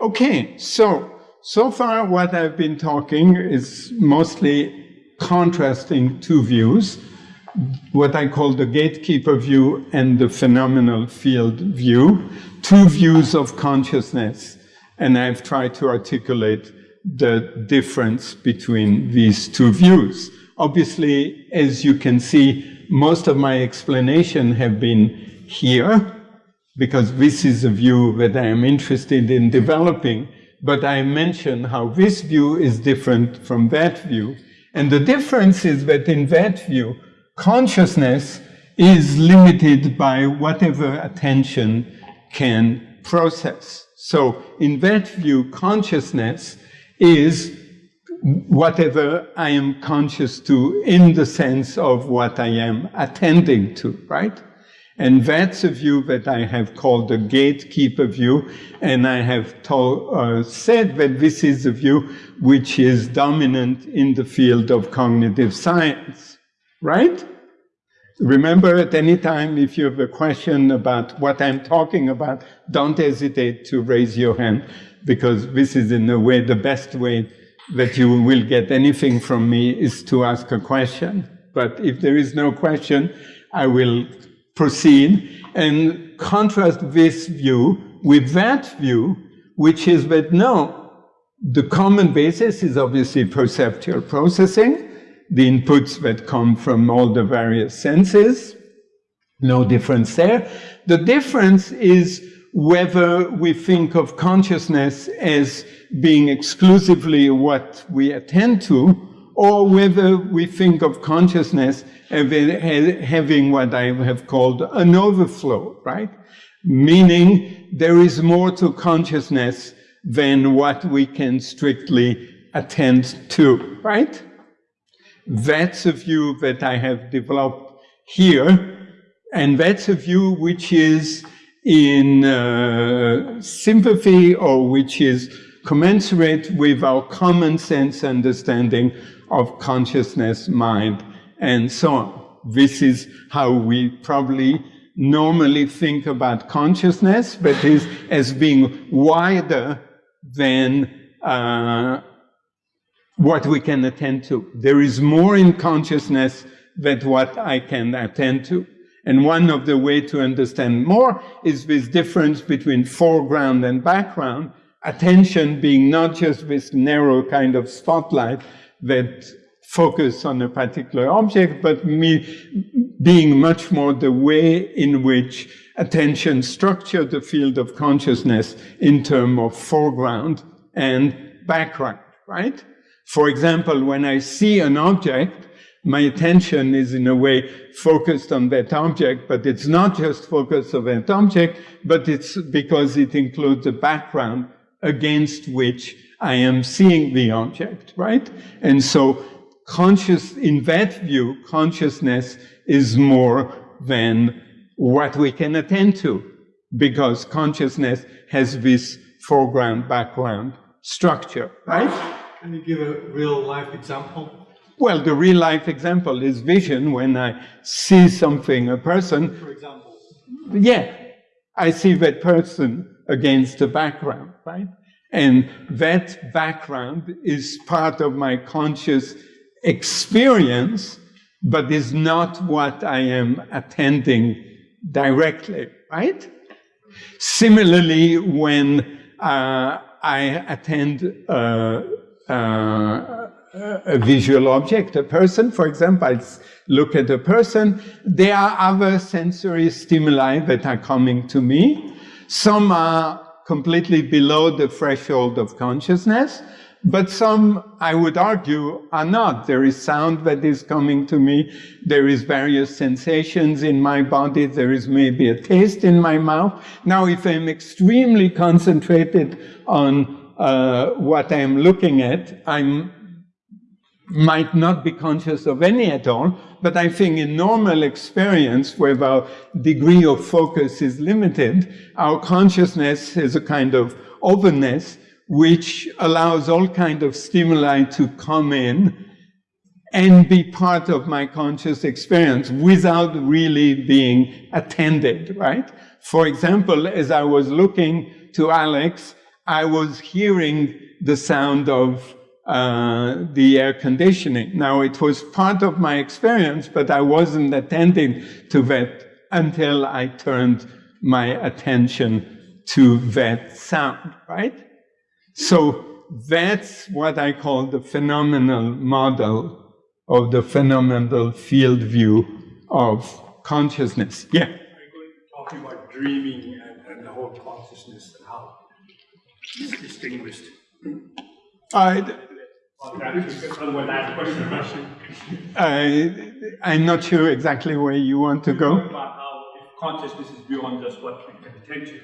Okay, so, so far what I've been talking is mostly contrasting two views, what I call the gatekeeper view and the phenomenal field view, two views of consciousness. And I've tried to articulate the difference between these two views. Obviously, as you can see, most of my explanation have been here, because this is a view that I am interested in developing, but I mention how this view is different from that view. And the difference is that in that view, consciousness is limited by whatever attention can process. So in that view, consciousness is whatever I am conscious to in the sense of what I am attending to, right? And that's a view that I have called the gatekeeper view. And I have told, uh, said that this is a view which is dominant in the field of cognitive science, right? Remember at any time, if you have a question about what I'm talking about, don't hesitate to raise your hand, because this is in a way the best way that you will get anything from me is to ask a question. But if there is no question, I will proceed and contrast this view with that view, which is that no, the common basis is obviously perceptual processing, the inputs that come from all the various senses, no difference there. The difference is whether we think of consciousness as being exclusively what we attend to, or whether we think of consciousness as having what I have called an overflow, right? Meaning there is more to consciousness than what we can strictly attend to, right? That's a view that I have developed here, and that's a view which is in uh, sympathy or which is commensurate with our common sense understanding of consciousness, mind, and so on. This is how we probably normally think about consciousness, but is as being wider than uh, what we can attend to. There is more in consciousness than what I can attend to. And one of the way to understand more is this difference between foreground and background, attention being not just this narrow kind of spotlight that focus on a particular object, but me being much more the way in which attention structured the field of consciousness in terms of foreground and background, right? For example, when I see an object, my attention is in a way focused on that object, but it's not just focused on that object, but it's because it includes a background against which I am seeing the object, right? And so conscious, in that view, consciousness is more than what we can attend to, because consciousness has this foreground, background structure, right? Can you give a real life example? Well, the real life example is vision when I see something, a person. For example? Yeah, I see that person against the background, right? And that background is part of my conscious experience, but is not what I am attending directly, right? Similarly, when uh, I attend uh, uh, a visual object, a person, for example, I look at a person, there are other sensory stimuli that are coming to me. Some are completely below the threshold of consciousness, but some, I would argue, are not. There is sound that is coming to me. There is various sensations in my body. There is maybe a taste in my mouth. Now, if I'm extremely concentrated on uh, what I'm looking at, I might not be conscious of any at all, but I think in normal experience, where our degree of focus is limited, our consciousness is a kind of openness which allows all kind of stimuli to come in and be part of my conscious experience without really being attended, right? For example, as I was looking to Alex, I was hearing the sound of uh, the air conditioning. Now, it was part of my experience, but I wasn't attending to that until I turned my attention to that sound, right? So that's what I call the phenomenal model of the phenomenal field view of consciousness. Yeah. I'm going to talk about dreaming and, and the whole consciousness and how it's distinguished? I, I have a question. I, I'm not sure exactly where you want to go. About how consciousness is beyond just what we can attend to.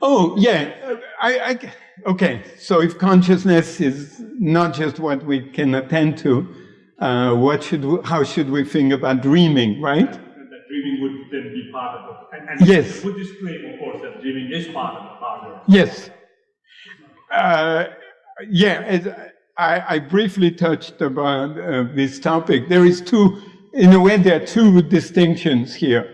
Oh, yeah. I, I, okay. So if consciousness is not just what we can attend to, uh, what should we, how should we think about dreaming, right? And that dreaming would then be part of it. And, and Yes. the Buddhist claim, of course, that dreaming is part of the part of it. Yes. Uh, yeah, as I, I briefly touched about uh, this topic. There is two, in a way, there are two distinctions here.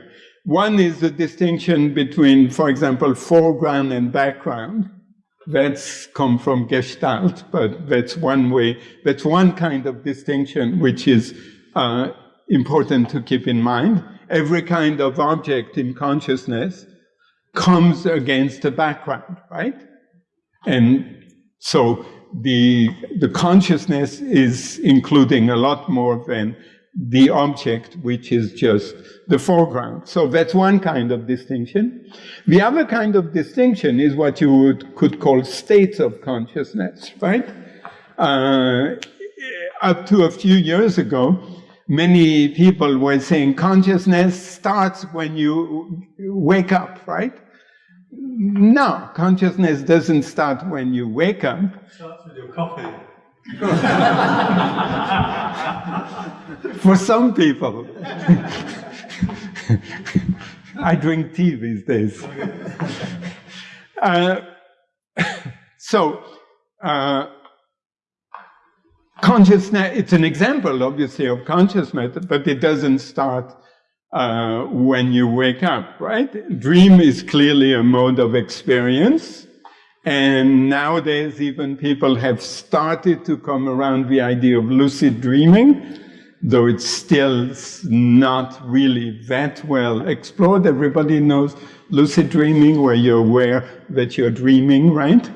One is the distinction between, for example, foreground and background. That's come from Gestalt, but that's one way, that's one kind of distinction which is uh, important to keep in mind. Every kind of object in consciousness comes against a background, right? And so the, the consciousness is including a lot more than the object, which is just the foreground. So that's one kind of distinction. The other kind of distinction is what you would, could call states of consciousness, right? Uh, up to a few years ago, many people were saying consciousness starts when you wake up, right? No, consciousness doesn't start when you wake up. Coffee. For some people. I drink tea these days. Uh, so, uh, consciousness, it's an example, obviously, of consciousness, but it doesn't start uh, when you wake up, right? Dream is clearly a mode of experience. And nowadays, even people have started to come around the idea of lucid dreaming, though it's still not really that well explored. Everybody knows lucid dreaming, where you're aware that you're dreaming, right?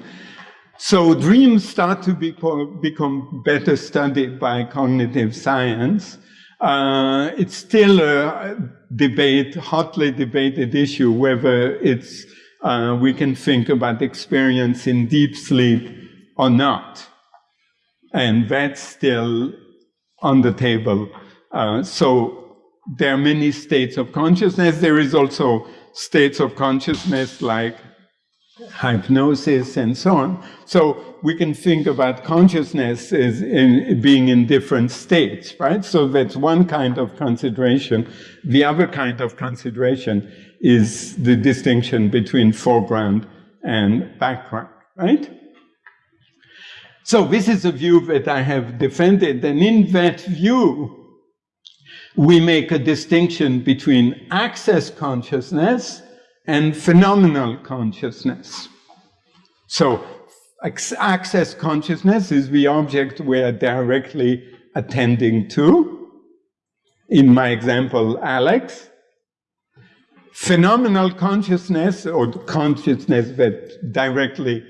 So dreams start to become, better studied by cognitive science. Uh, it's still a debate, hotly debated issue, whether it's uh, we can think about experience in deep sleep or not. And that's still on the table. Uh, so there are many states of consciousness. There is also states of consciousness like hypnosis and so on. So we can think about consciousness as in being in different states, right? So that's one kind of consideration. The other kind of consideration is the distinction between foreground and background, right? So this is a view that I have defended, and in that view, we make a distinction between access consciousness and phenomenal consciousness. So access consciousness is the object we're directly attending to. In my example, Alex. Phenomenal consciousness, or consciousness that directly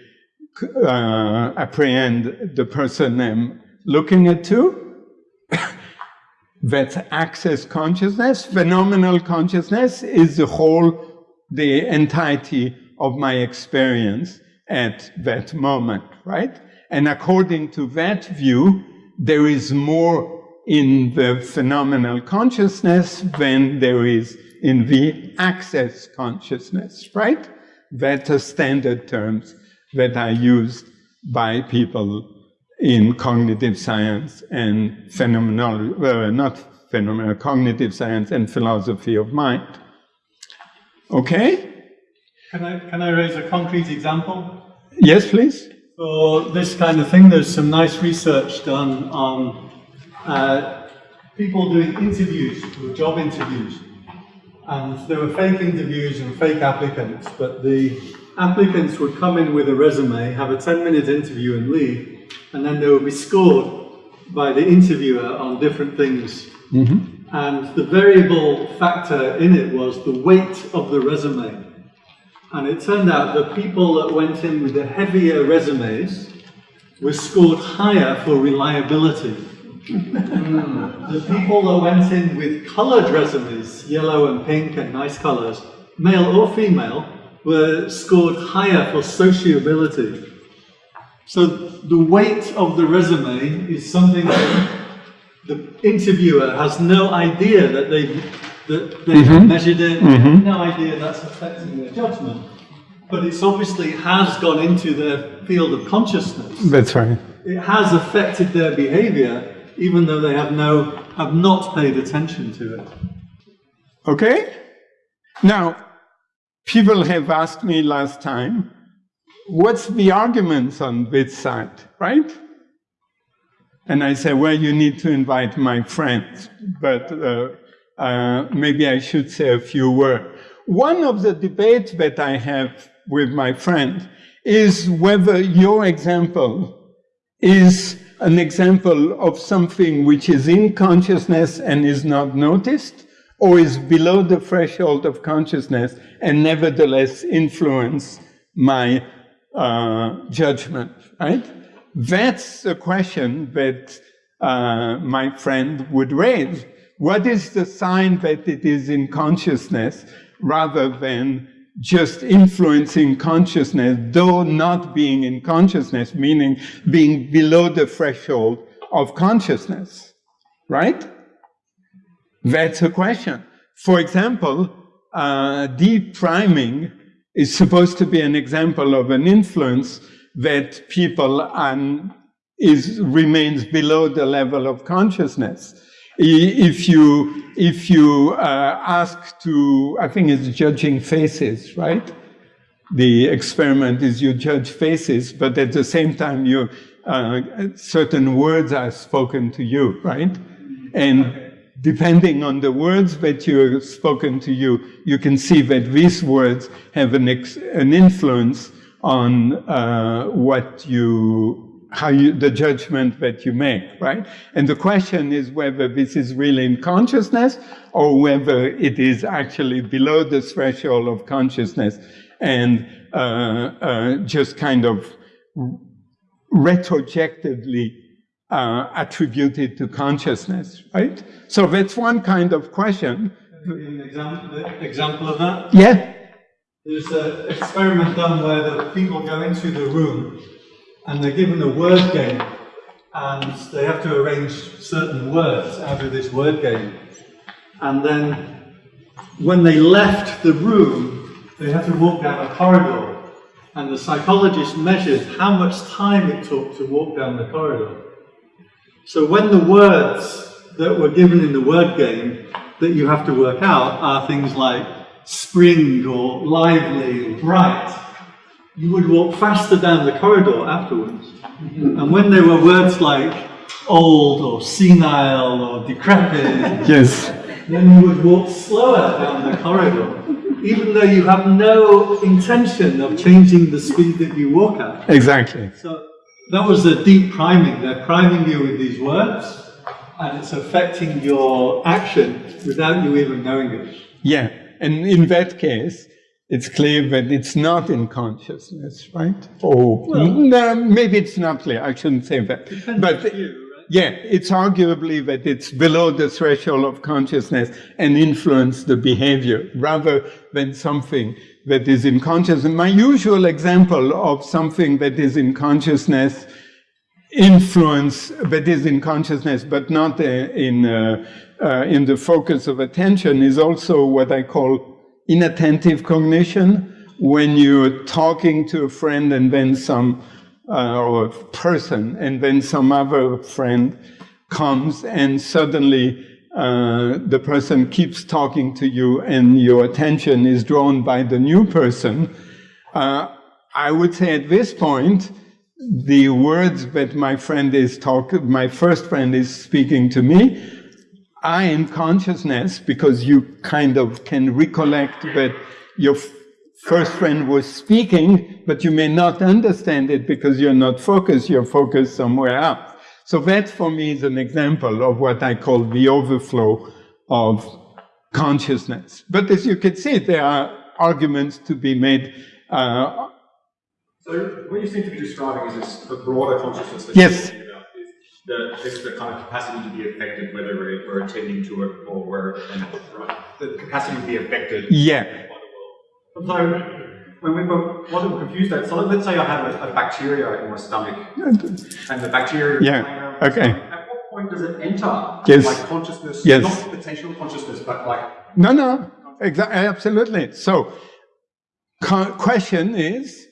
uh, apprehend the person I'm looking at to. That's access consciousness. Phenomenal consciousness is the whole, the entirety of my experience at that moment, right? And according to that view, there is more in the phenomenal consciousness than there is in the access consciousness, right? That's are standard terms that are used by people in cognitive science and phenomenal, uh, not phenomenology, cognitive science and philosophy of mind. Okay? Can I, can I raise a concrete example? Yes, please. For this kind of thing, there's some nice research done on uh, people doing interviews, job interviews. And there were fake interviews and fake applicants, but the applicants would come in with a resume, have a 10 minute interview and leave, and then they would be scored by the interviewer on different things. Mm-hmm. And the variable factor in it was the weight of the resume. And it turned out the people that went in with the heavier resumes were scored higher for reliability. the people that went in with colored resumes, yellow and pink and nice colors, male or female, were scored higher for sociability. So the weight of the resume is something that the interviewer has no idea that they that they have mm-hmm. measured it, they have mm-hmm. no idea that's affecting their judgment. But it's obviously has gone into their field of consciousness. That's right. It has affected their behavior, even though they have no have not paid attention to it. Okay? Now, people have asked me last time, what's the arguments on this side, right? And I say, well, you need to invite my friends, but uh, uh, maybe I should say a few words. One of the debates that I have with my friend is whether your example is an example of something which is in consciousness and is not noticed, or is below the threshold of consciousness and nevertheless influence my uh, judgment, right? That's the question that uh, my friend would raise. What is the sign that it is in consciousness rather than just influencing consciousness, though not being in consciousness, meaning being below the threshold of consciousness, right? That's a question. For example, uh, deep priming is supposed to be an example of an influence that people and is remains below the level of consciousness. If you if you uh, ask to, I think it's judging faces, right? The experiment is you judge faces, but at the same time, you uh, certain words are spoken to you, right? And depending on the words that you spoken to you, you can see that these words have an, an influence on uh, what you how you, the judgment that you make, right? And the question is whether this is really in consciousness or whether it is actually below the threshold of consciousness and uh, uh, just kind of retrojectively uh, attributed to consciousness, right? So that's one kind of question. An example, example of that? Yeah. There's an experiment done where the people go into the room and they're given a word game and they have to arrange certain words out of this word game. And then when they left the room, they had to walk down a corridor. And the psychologist measured how much time it took to walk down the corridor. So when the words that were given in the word game that you have to work out are things like spring or lively or bright, you would walk faster down the corridor afterwards. And when there were words like old or senile or decrepit, yes. then you would walk slower down the corridor, even though you have no intention of changing the speed that you walk at. Exactly. So that was the deep priming. They're priming you with these words, and it's affecting your action without you even knowing it. Yeah. And in that case, it's clear that it's not in consciousness, right? Or well, no, maybe it's not clear. I shouldn't say that. But you, right? yeah, it's arguably that it's below the threshold of consciousness and influence the behavior rather than something that is in consciousness. My usual example of something that is in consciousness influence that is in consciousness but not uh, in uh, uh, in the focus of attention is also what I call inattentive cognition, when you're talking to a friend and then some, uh, or a person, and then some other friend comes and suddenly uh, the person keeps talking to you and your attention is drawn by the new person. Uh, I would say at this point, the words that my friend is talking, my first friend is speaking to me, I am consciousness, because you kind of can recollect that your first friend was speaking, but you may not understand it because you're not focused, you're focused somewhere else. So that for me is an example of what I call the overflow of consciousness. But as you can see, there are arguments to be made. Uh, so what you seem to be describing is this the broader consciousness yes. The, this the kind of capacity to be affected, whether we're, we're attending to it or we're right, the capacity to be affected yeah. by the world. So when we were, we confused at, so let's say I have a, a bacteria in my stomach, and the bacteria Yeah, playing around with my okay. stomach. At what point does it enter Yes. like consciousness, Yes. not potential consciousness, but like No, no, exactly, absolutely. So, question is,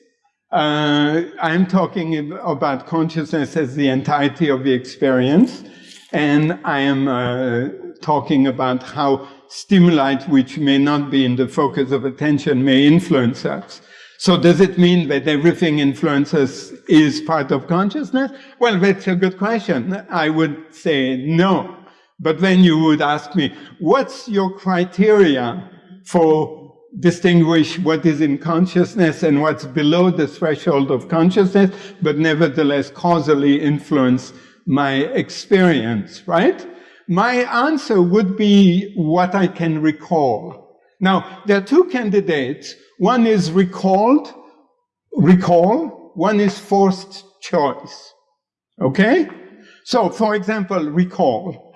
uh, I'm talking about consciousness as the entirety of the experience, and I am uh, talking about how stimuli which may not be in the focus of attention may influence us. So does it mean that everything influences is part of consciousness? Well, that's a good question. I would say no. But then you would ask me, what's your criteria for distinguish what is in consciousness and what's below the threshold of consciousness, but nevertheless causally influence my experience, right? My answer would be what I can recall. Now, there are two candidates. One is recalled, recall. One is forced choice. Okay? So, for example, recall.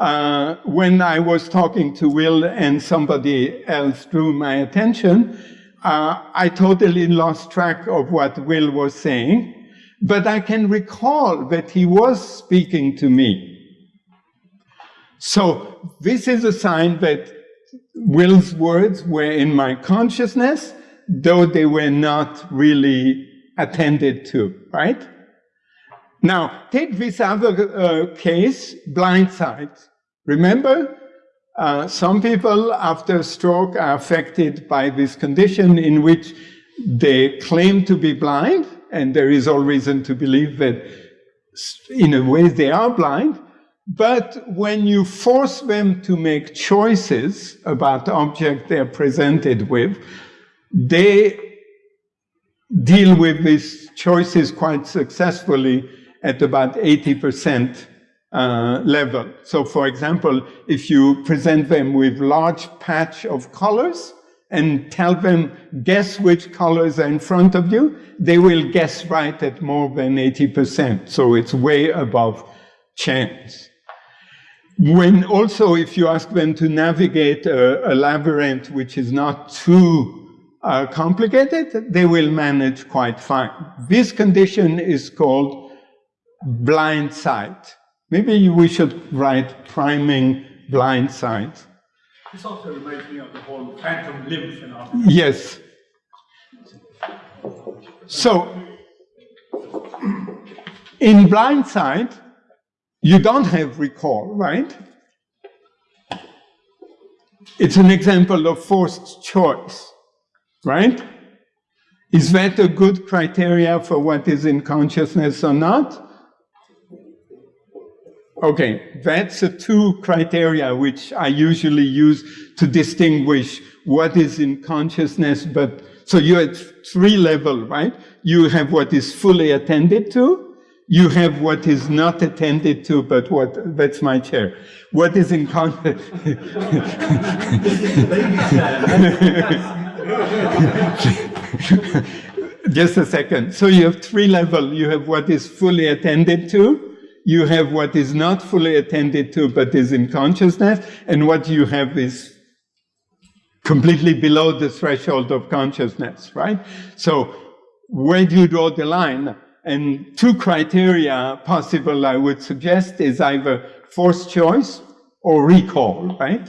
Uh, when I was talking to Will and somebody else drew my attention, uh, I totally lost track of what Will was saying, but I can recall that he was speaking to me. So this is a sign that Will's words were in my consciousness, though they were not really attended to, right? Now, take this other uh, case, blind sight. Remember, uh, some people after stroke are affected by this condition in which they claim to be blind, and there is all reason to believe that in a way they are blind. But when you force them to make choices about the object they're presented with, they deal with these choices quite successfully at about 80% uh, level. So for example, if you present them with large patch of colors and tell them, guess which colors are in front of you, they will guess right at more than 80%. So it's way above chance. When also, if you ask them to navigate a, a labyrinth which is not too uh, complicated, they will manage quite fine. This condition is called blind sight. Maybe we should write priming blind sight. This also reminds me of the whole phantom limb phenomenon. Yes. So, in blind sight, you don't have recall, right? It's an example of forced choice, right? Is that a good criteria for what is in consciousness or not? Okay, that's the two criteria which I usually use to distinguish what is in consciousness, but so you're at three level, right? You have what is fully attended to, you have what is not attended to, but what, that's my chair. What is in consciousness? Just a second. So you have three level. You have what is fully attended to, you have what is not fully attended to but is in consciousness, and what you have is completely below the threshold of consciousness, right? So where do you draw the line? And two criteria possible I would suggest is either forced choice or recall, right?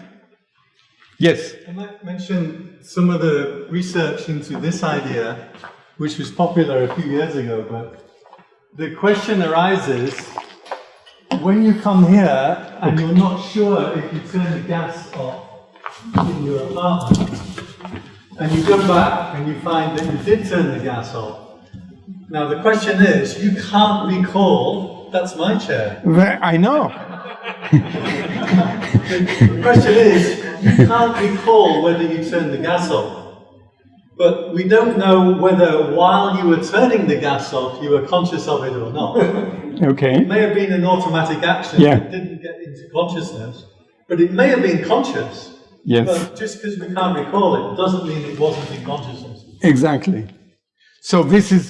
Yes? I might mention some of the research into this idea, which was popular a few years ago, but the question arises when you come here and you're not sure if you turn the gas off in your apartment, and you come back and you find that you did turn the gas off. Now the question is, you can't recall, that's my chair. I know. The question is, you can't recall whether you turned the gas off. But we don't know whether while you were turning the gas off, you were conscious of it or not. Okay. It may have been an automatic action Yeah. that didn't get into consciousness, but it may have been conscious. Yes. But just because we can't recall it doesn't mean it wasn't in consciousness. Exactly. So this is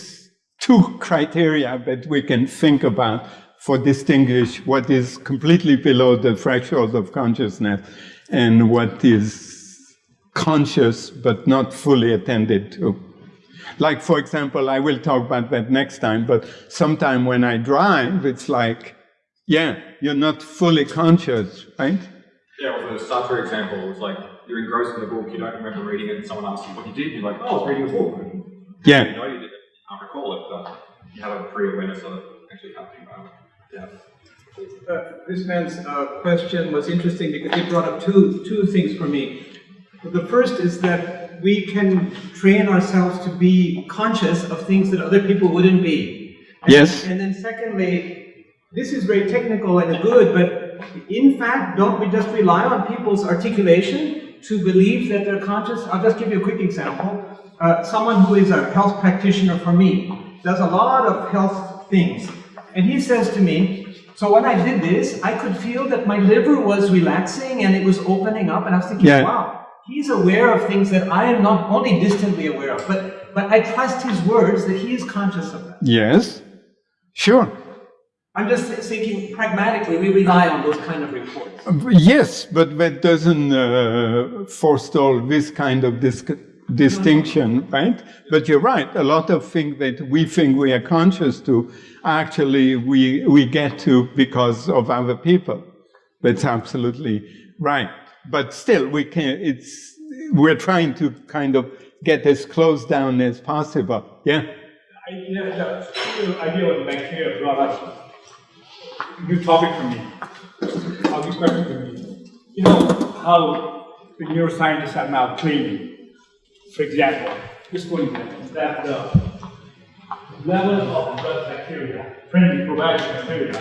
two criteria that we can think about for distinguish what is completely below the threshold of consciousness and what is conscious but not fully attended to. Like, for example, I will talk about that next time, but sometime when I drive, it's like, yeah, you're not fully conscious, right? Yeah, with the Sartre example, it was like you're engrossed in the book, you don't remember reading it, and someone asks you what you did, you're like, oh, I was reading a book. And Yeah. You know you did it, you can't recall it, but you have a pre-awareness of it actually happening. Right? Yeah. Uh, This man's uh, question was interesting because it brought up two, two things for me. The first is that we can train ourselves to be conscious of things that other people wouldn't be. And- Yes. And then secondly, this is very technical and good, but in fact, don't we just rely on people's articulation to believe that they're conscious? I'll just give you a quick example. Uh, someone who is a health practitioner for me does a lot of health things. And he says to me, so when I did this, I could feel that my liver was relaxing and it was opening up. And I was thinking, Yeah. wow, he's aware of things that I am not only distantly aware of, but, but I trust his words that he is conscious of that. Yes. Sure. I'm just thinking pragmatically, we rely on those kind of reports. Yes, but that doesn't uh, forestall this kind of dis distinction, right? But you're right. A lot of things that we think we are conscious to, actually we we get to because of other people. That's absolutely right. But still, we can. It's we're trying to kind of get as close down as possible. Yeah. I, yeah, the the idea of bacteria brought up new topic for me, a new question for me. You know how the neuroscientists are now claiming, for example, just one example, that the level of blood bacteria, friendly probiotic bacteria,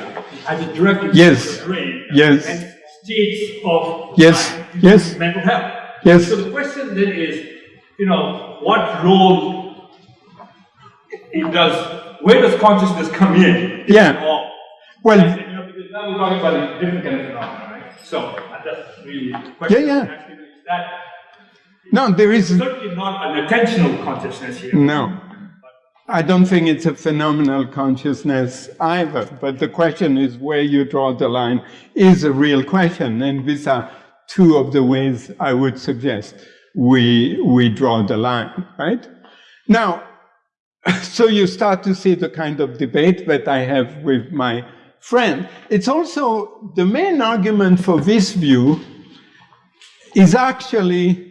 has a direct Yes. on the brain Yes. States of Yes. Yes. mental health. Yes. So the question then is, you know, what role it does, where does consciousness come in? Yeah. Well, You know, because now we're talking about a different kind of phenomenon, right? So that's really the question. Yeah, yeah. That no, there is certainly not an attentional consciousness here. No. I don't think it's a phenomenal consciousness either. But the question is where you draw the line is a real question. And these are two of the ways I would suggest we, we draw the line, right? Now, so you start to see the kind of debate that I have with my friend. It's also the main argument for this view is actually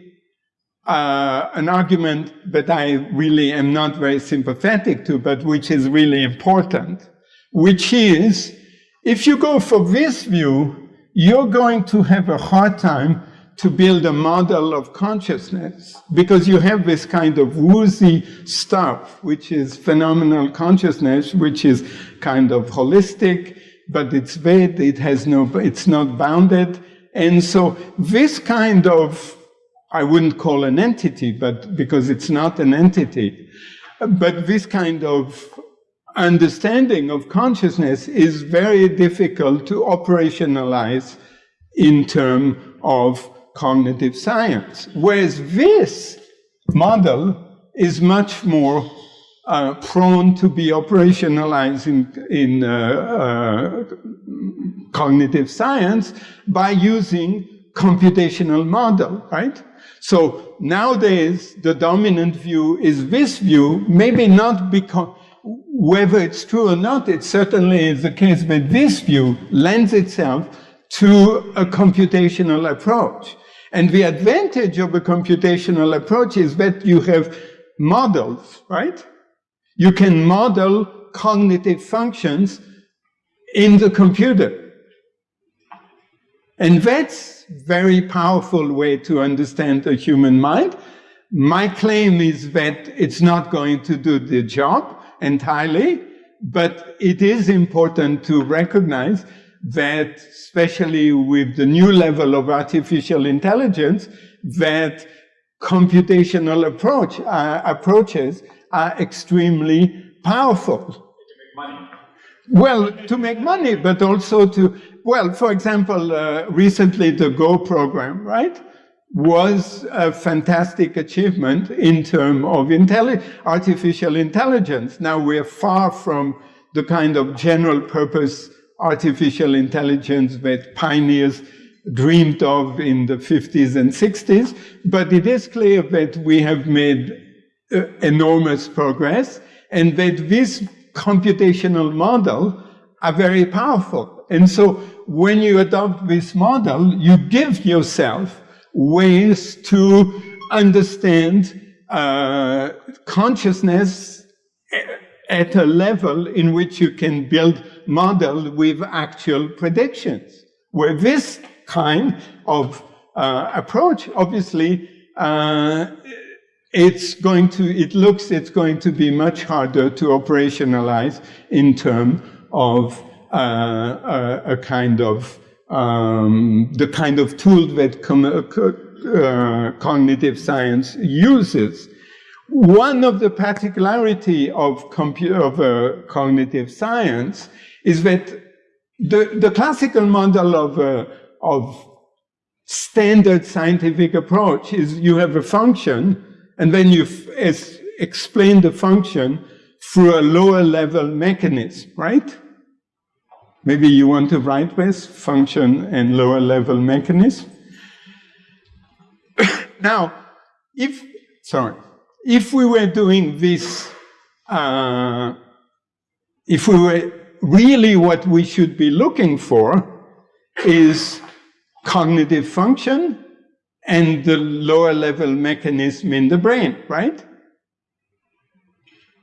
uh, an argument that I really am not very sympathetic to, but which is really important, which is if you go for this view, you're going to have a hard time to build a model of consciousness because you have this kind of woozy stuff, which is phenomenal consciousness, which is kind of holistic, but it's vague, it has no, it's not bounded. And so this kind of I wouldn't call an entity, but because it's not an entity. But this kind of understanding of consciousness is very difficult to operationalize in terms of cognitive science. Whereas this model is much more uh, prone to be operationalized in, in uh, uh, cognitive science by using computational model, right? So nowadays, the dominant view is this view, maybe not because, whether it's true or not, it certainly is the case that this view lends itself to a computational approach. And the advantage of a computational approach is that you have models, right? You can model cognitive functions in the computer. And that's very powerful way to understand the human mind. My claim is that it's not going to do the job entirely, but it is important to recognize that, especially with the new level of artificial intelligence, that computational approach, uh, approaches are extremely powerful. Money. Well, to make money, but also to, well, for example, uh, recently the Go program, right, was a fantastic achievement in terms of intelli artificial intelligence. Now we're far from the kind of general purpose artificial intelligence that pioneers dreamed of in the 50s and 60s, but it is clear that we have made uh, enormous progress and that this computational model are very powerful. And so when you adopt this model, you give yourself ways to understand uh, consciousness at a level in which you can build model with actual predictions. Where this kind of uh, approach, obviously, uh, it's going to, it looks it's going to be much harder to operationalize in terms of a, a, kind of, um, the kind of tool that uh, cognitive science uses. One of the particularity of, of uh, cognitive science is that the, the classical model of, uh, of standard scientific approach is you have a function and then you explain the function through a lower level mechanism, right? Maybe you want to write this function and lower level mechanism. now, if, sorry, if we were doing this, uh, if we were really what we should be looking for is cognitive function and the lower level mechanism in the brain, right?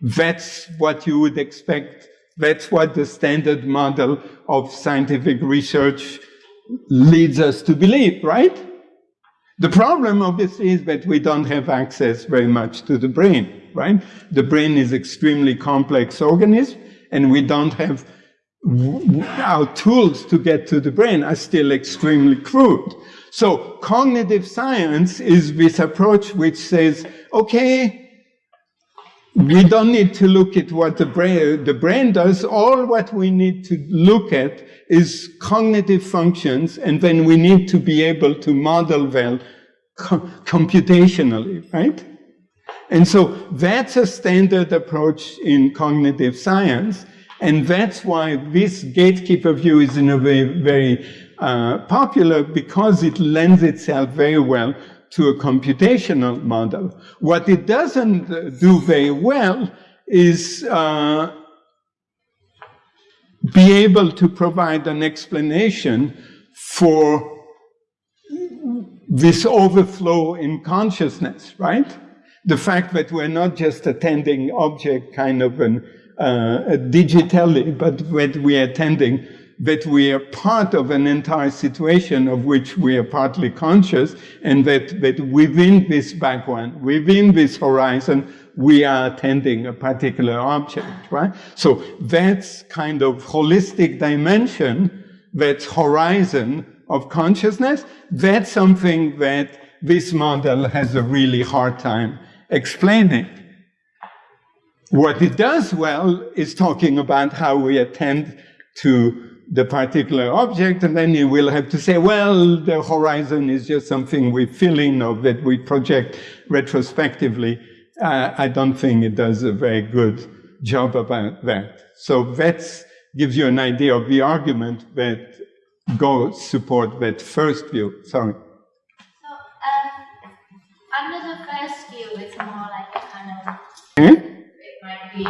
That's what you would expect. That's what the standard model of scientific research leads us to believe, right? The problem, obviously, is that we don't have access very much to the brain, right? The brain is extremely complex organism, and we don't have our tools to get to the brain are still extremely crude. So cognitive science is this approach which says, okay, we don't need to look at what the brain, the brain does. All what we need to look at is cognitive functions, and then we need to be able to model them computationally, right? And so that's a standard approach in cognitive science, and that's why this gatekeeper view is in a way very uh, popular because it lends itself very well to a computational model. What it doesn't uh, do very well is uh, be able to provide an explanation for this overflow in consciousness, right? The fact that we're not just attending object kind of an, uh, digitally, but that we're attending that we are part of an entire situation of which we are partly conscious, and that, that within this background, within this horizon, we are attending a particular object, right? So that's kind of holistic dimension, that horizon of consciousness, that's something that this model has a really hard time explaining. What it does well is talking about how we attend to the particular object, and then you will have to say, well, the horizon is just something we fill in or that we project retrospectively. Uh, I don't think it does a very good job about that. So that gives you an idea of the argument that Go support that first view. Sorry. So, um, under the first view, it's more like a kind of, hmm? it might be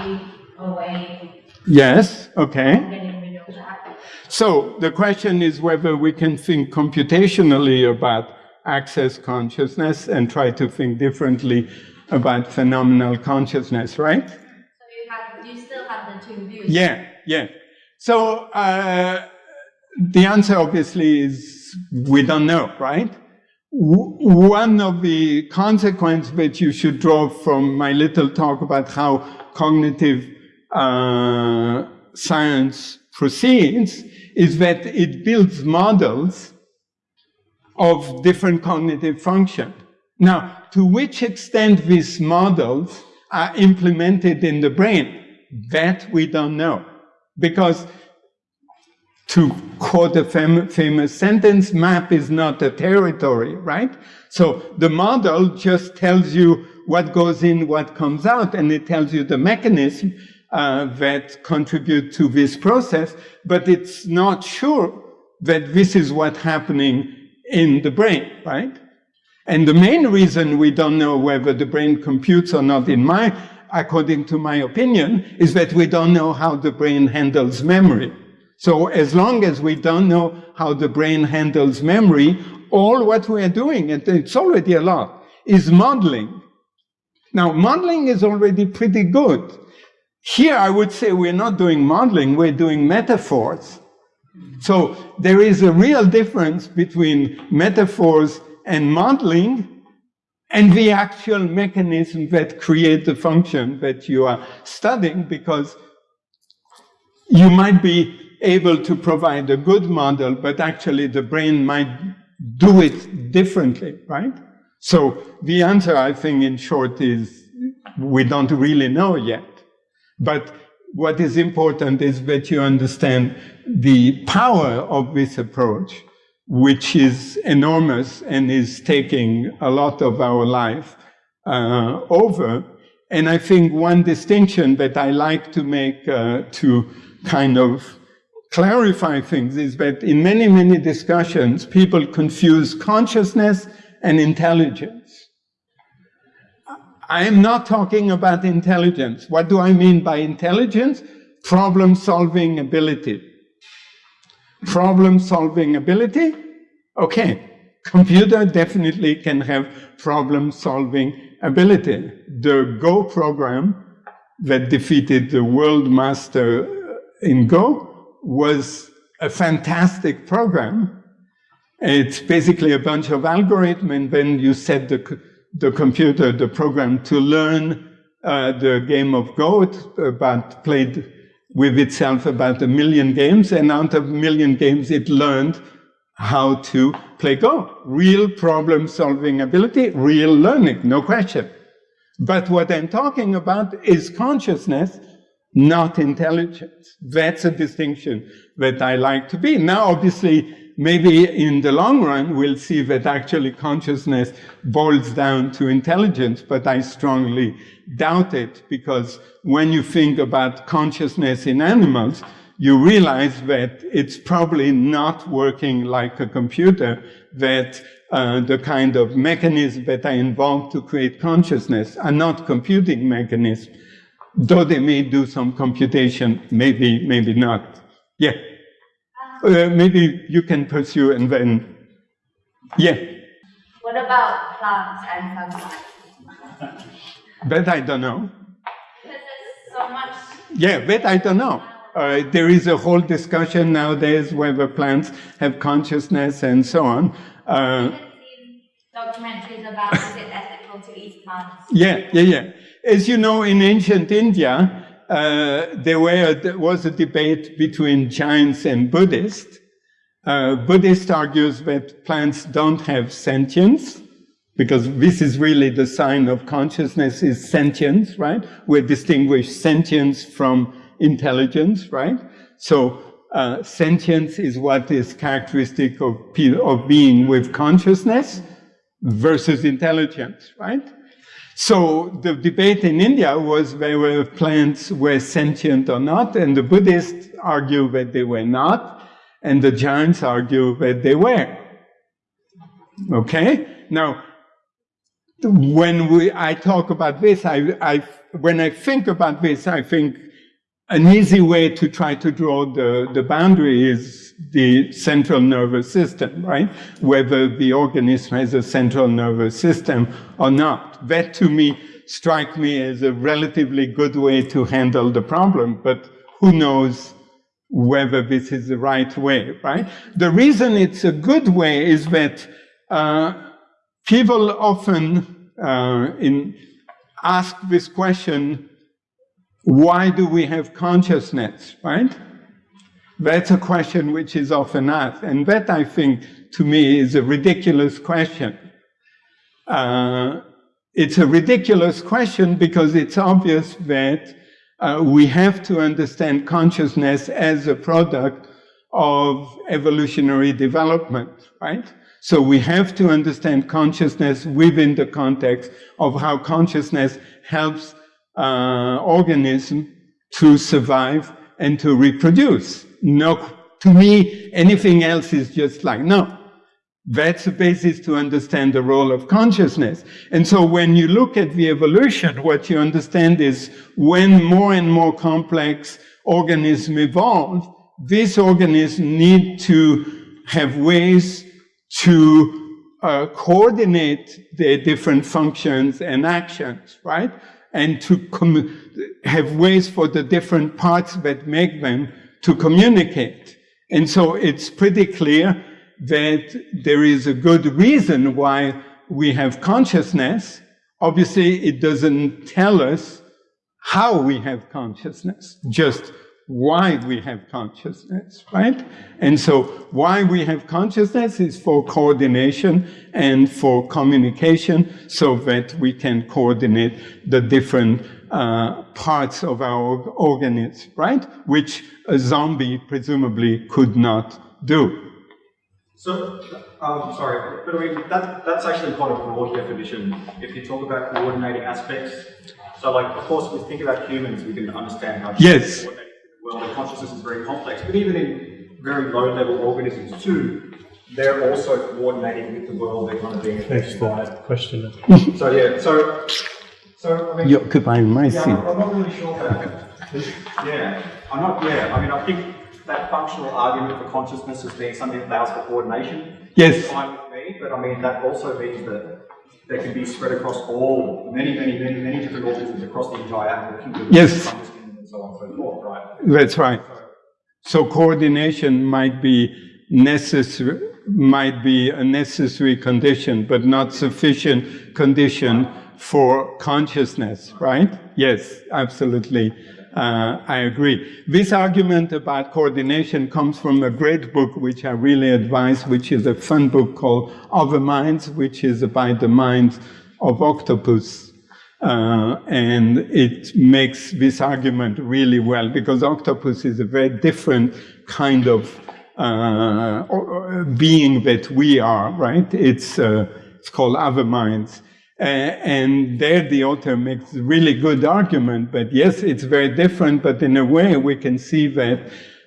a way Yes, okay. of getting rid of that. So the question is whether we can think computationally about access consciousness and try to think differently about phenomenal consciousness, right? So you have, you still have the two views. Yeah, yeah. So uh, the answer obviously is we don't know, right? One of the consequences that you should draw from my little talk about how cognitive uh, science proceeds is that it builds models of different cognitive function. Now, to which extent these models are implemented in the brain, that we don't know. Because to quote a fam famous sentence, map is not a territory, right? So the model just tells you what goes in, what comes out, and it tells you the mechanism uh, that contribute to this process, but it's not sure that this is what's happening in the brain, right? And the main reason we don't know whether the brain computes or not, in my, according to my opinion, is that we don't know how the brain handles memory. So as long as we don't know how the brain handles memory, all what we are doing, and it's already a lot, is modeling. Now, modeling is already pretty good. Here, I would say we're not doing modeling, we're doing metaphors. So there is a real difference between metaphors and modeling and the actual mechanism that create the function that you are studying because you might be able to provide a good model, but actually the brain might do it differently, right? So the answer, I think, in short, is we don't really know yet. But what is important is that you understand the power of this approach, which is enormous and is taking a lot of our life uh, over. And I think one distinction that I like to make uh, to kind of clarify things is that in many, many discussions, people confuse consciousness and intelligence. I am not talking about intelligence. What do I mean by intelligence? Problem solving ability. Problem solving ability? Okay. Computer definitely can have problem solving ability. The Go program that defeated the world master uh, in Go was a fantastic program. It's basically a bunch of algorithm, and then you set the, the computer, the program, to learn uh, the game of Go. About played with itself about a million games, and out of a million games, it learned how to play Go. Real problem-solving ability, real learning, no question. But what I'm talking about is consciousness, not intelligence. That's a distinction that I like to be. Now, obviously, maybe in the long run, we'll see that actually consciousness boils down to intelligence, but I strongly doubt it because when you think about consciousness in animals, you realize that it's probably not working like a computer, that uh, the kind of mechanisms that are involved to create consciousness are not computing mechanisms though they may do some computation, maybe, maybe not. Yeah. Uh, maybe you can pursue and then, yeah. What about plants and fungi? That I don't know. Because there's so much. Yeah, that I don't know. Uh, there is a whole discussion nowadays whether plants have consciousness and so on. Uh, documentaries about is it ethical to eat plants? yeah, yeah, yeah. As you know, in ancient India, uh, there, were, there, was a debate between Jains and Buddhists. Uh, Buddhist argues that plants don't have sentience, because this is really the sign of consciousness is sentience, right? We distinguish sentience from intelligence, right? So uh, sentience is what is characteristic of, of being with consciousness versus intelligence, right? So the debate in India was whether plants were sentient or not, and the Buddhists argue that they were not, and the Jains argue that they were. Okay? Now, when we, I talk about this, I, I, when I think about this, I think an easy way to try to draw the, the boundary is the central nervous system, right? Whether the organism has a central nervous system or not. That to me strike me as a relatively good way to handle the problem, but who knows whether this is the right way, right? The reason it's a good way is that uh, people often uh, in, ask this question, why do we have consciousness, right? That's a question which is often asked. And that, I think, to me, is a ridiculous question. uh, it's a ridiculous question because it's obvious that uh, we have to understand consciousness as a product of evolutionary development, right? So we have to understand consciousness within the context of how consciousness helps uh, organism to survive and to reproduce. No, to me, anything else is just like, no, that's the basis to understand the role of consciousness. And so when you look at the evolution, what you understand is when more and more complex organisms evolve, these organisms need to have ways to uh, coordinate their different functions and actions, right? And to have ways for the different parts that make them to communicate. And so it's pretty clear that there is a good reason why we have consciousness. Obviously, it doesn't tell us how we have consciousness, just why we have consciousness, right? And so why we have consciousness is for coordination and for communication so that we can coordinate the different uh, parts of our organism, right? Which a zombie presumably could not do. So, um, sorry, but I mean, that, that's actually quite a broad definition. If you talk about coordinating aspects, so like, of course, we think about humans, we can understand how yes. coordinate well, the consciousness is very complex, but even in very low-level organisms too, they're also coordinating with the world they're kind of being Thanks for that question. so yeah, so so I mean, You're my yeah, seat. I'm, I'm not really sure about Yeah, I'm not. Yeah, I mean, I think that functional argument for consciousness as being something that allows for coordination Yes. is fine with me, but I mean that also means that they can be spread across all many, many, many, many different organisms across the entire animal kingdom. Yes. That's right. So coordination might be necessary, might be a necessary condition, but not sufficient condition for consciousness, right? Yes, absolutely. Uh, I agree. This argument about coordination comes from a great book which I really advise, which is a fun book called Other Minds, which is about the minds of octopus. Uh, and it makes this argument really well because octopus is a very different kind of uh, being that we are, right? It's, uh, it's called other minds. and there the author makes a really good argument, but yes, it's very different, but in a way we can see that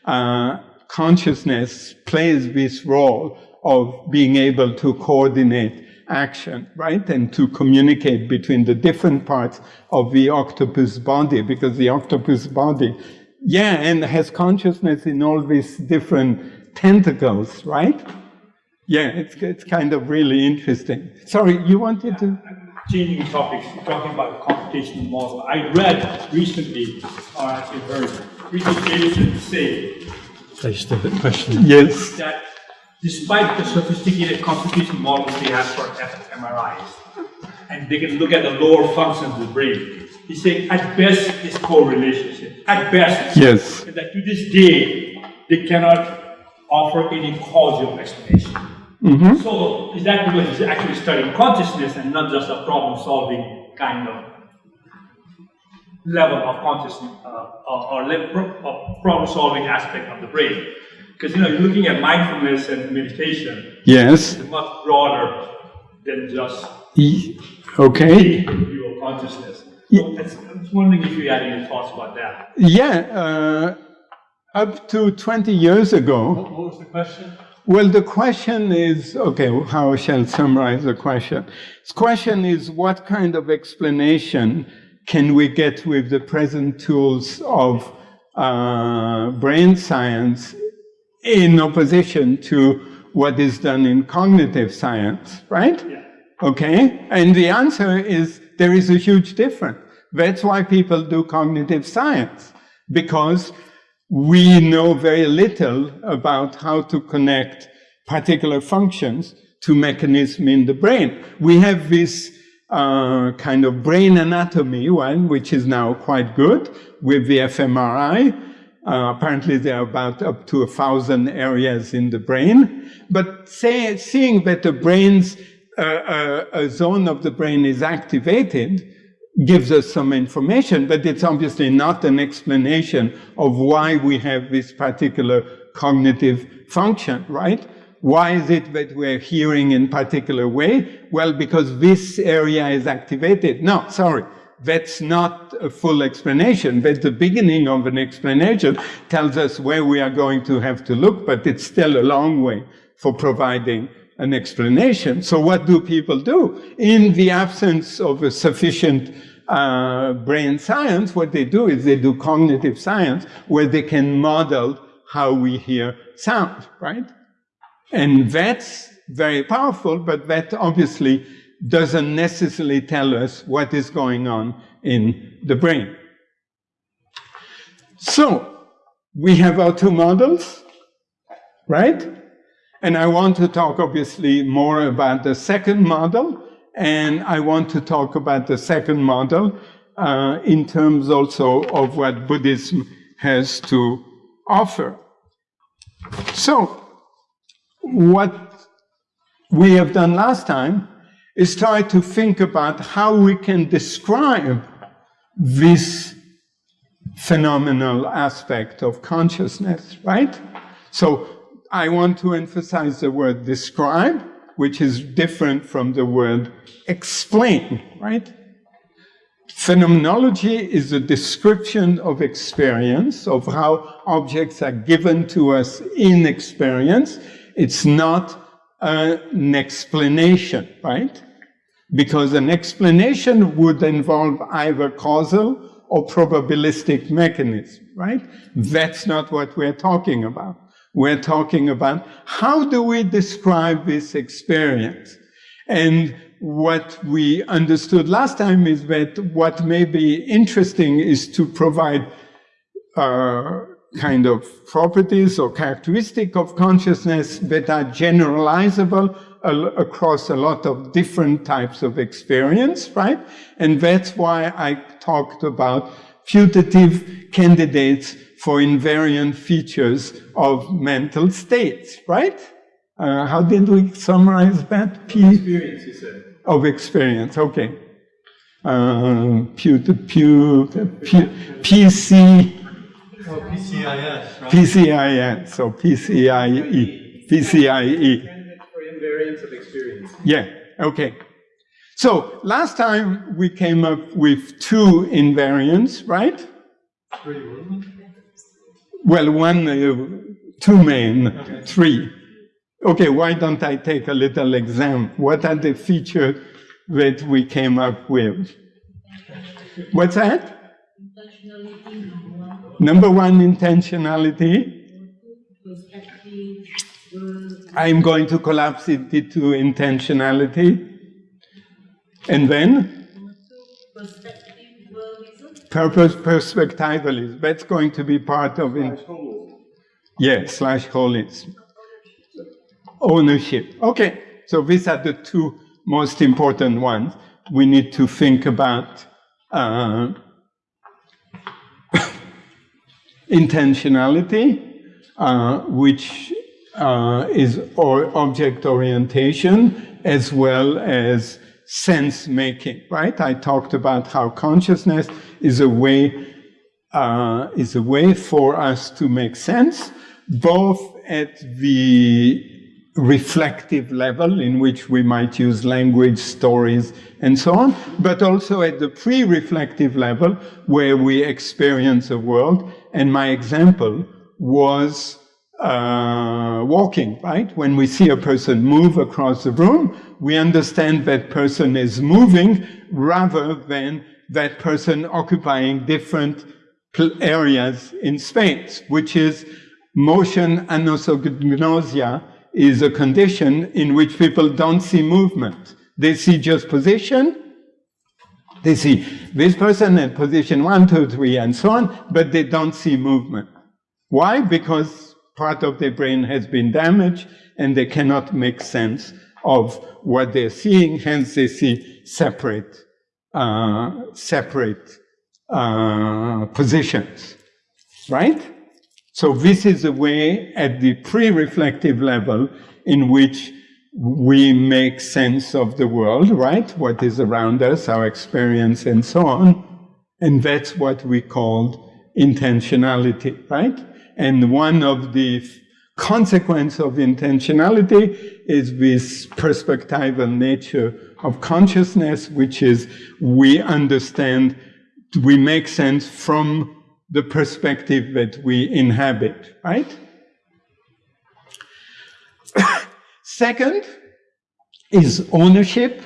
uh, consciousness plays this role of being able to coordinate action, right? And to communicate between the different parts of the octopus body, because the octopus body, yeah, and has consciousness in all these different tentacles, right? Yeah, it's, it's kind of really interesting. Sorry, you wanted to? Changing topics, talking about computational model. I read recently, uh, or actually heard, Richard Davidson say Just a question. Yes. that despite the sophisticated computation models they have for fMRIs, and they can look at the lower functions of the brain, he said at best it's correlation. At best, Yes. and that to this day they cannot offer any causal explanation. So is that because he's actually studying consciousness and not just a problem-solving kind of level of consciousness uh, or, or level of problem-solving aspect of the brain? Because you know, you're looking at mindfulness and meditation. Yes. It's much broader than just E- Okay. of consciousness. So I was wondering if you had any thoughts about that. Yeah, uh, up to 20 years ago, What was the question? well, the question is, okay, how shall I summarize the question? The question is, what kind of explanation can we get with the present tools of uh, brain science in opposition to what is done in cognitive science, right? Yeah. Okay? And the answer is there is a huge difference. That's why people do cognitive science, because we know very little about how to connect particular functions to mechanism in the brain. We have this uh, kind of brain anatomy one, which is now quite good with the fMRI. Uh, apparently, there are about up to a thousand areas in the brain. But say, seeing that the brain's a, a, a zone of the brain is activated, gives us some information, but it's obviously not an explanation of why we have this particular cognitive function, right? Why is it that we're hearing in particular way? Well, because this area is activated. No, sorry. That's not a full explanation. but the beginning of an explanation, tells us where we are going to have to look, but it's still a long way for providing an explanation. So what do people do? In the absence of a sufficient uh, brain science, what they do is they do cognitive science, where they can model how we hear sound, right? And that's very powerful, but that obviously doesn't necessarily tell us what is going on in the brain. So, we have our two models, right? And I want to talk obviously more about the second model, and I want to talk about the second model uh, in terms also of what Buddhism has to offer. So, what we have done last time is try to think about how we can describe this phenomenal aspect of consciousness, right? So I want to emphasize the word describe, which is different from the word explain, right? Phenomenology is a description of experience, of how objects are given to us in experience. It's not an explanation, right? Because an explanation would involve either causal or probabilistic mechanism, right? That's not what we're talking about. We're talking about how do we describe this experience? And what we understood last time is that what may be interesting is to provide uh, kind of properties or characteristic of consciousness that are generalizable across a lot of different types of experience, right? And that's why I talked about putative candidates for invariant features of mental states, right? Uh, how did we summarize that? P experience, you said. Of experience, okay. Uh, pu, pu, pu, PC, Oh, PCIS, right? PCIN, so PCIE, PCIE. For of experience. Yeah, okay. So last time we came up with two invariants, right? Three. Well, one, uh, two main, okay. three. Okay, why don't I take a little exam? What are the features that we came up with? What's that? Number one, intentionality. I'm going to collapse it into intentionality. And then? Purpose perspectivalism. That's going to be part of it. Yeah, slash holism. Ownership. Okay, so these are the two most important ones. We need to think about uh, intentionality, uh, which uh, is or object orientation, as well as sense making, right? I talked about how consciousness is a way uh, is a way for us to make sense, both at the reflective level in which we might use language, stories, and so on, but also at the pre-reflective level where we experience the world. And my example was uh, walking, right? When we see a person move across the room, we understand that person is moving rather than that person occupying different areas in space, which is motion anosognosia is a condition in which people don't see movement. They see just position. They see this person at position one, two, three, and so on, but they don't see movement. Why? Because part of their brain has been damaged and they cannot make sense of what they're seeing, hence they see separate, uh, separate uh, positions, right? So this is a way at the pre-reflective level in which we make sense of the world, right? What is around us, our experience, and so on. And that's what we called intentionality, right? And one of the consequence of intentionality is this perspectival nature of consciousness, which is we understand, we make sense from the perspective that we inhabit, right? Second is ownership.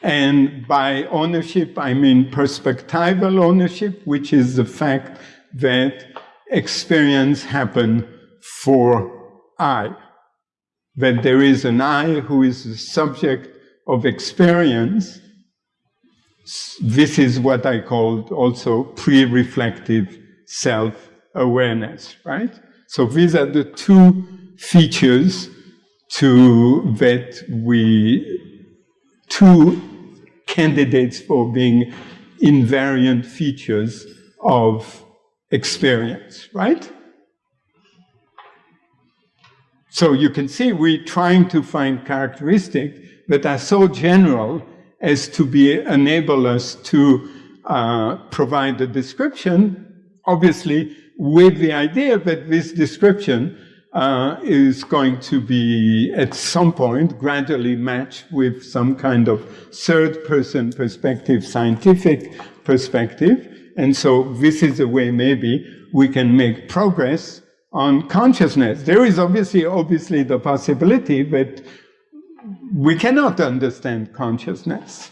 And by ownership, I mean perspectival ownership, which is the fact that experience happen for I. That there is an I who is the subject of experience. This is what I called also pre-reflective self-awareness, right? So these are the two features to that we two candidates for being invariant features of experience, right? So you can see we're trying to find characteristics that are so general as to be enable us to uh, provide a description, obviously with the idea that this description uh, is going to be at some point gradually matched with some kind of third person perspective, scientific perspective. And so this is a way maybe we can make progress on consciousness. There is obviously, obviously the possibility that we cannot understand consciousness,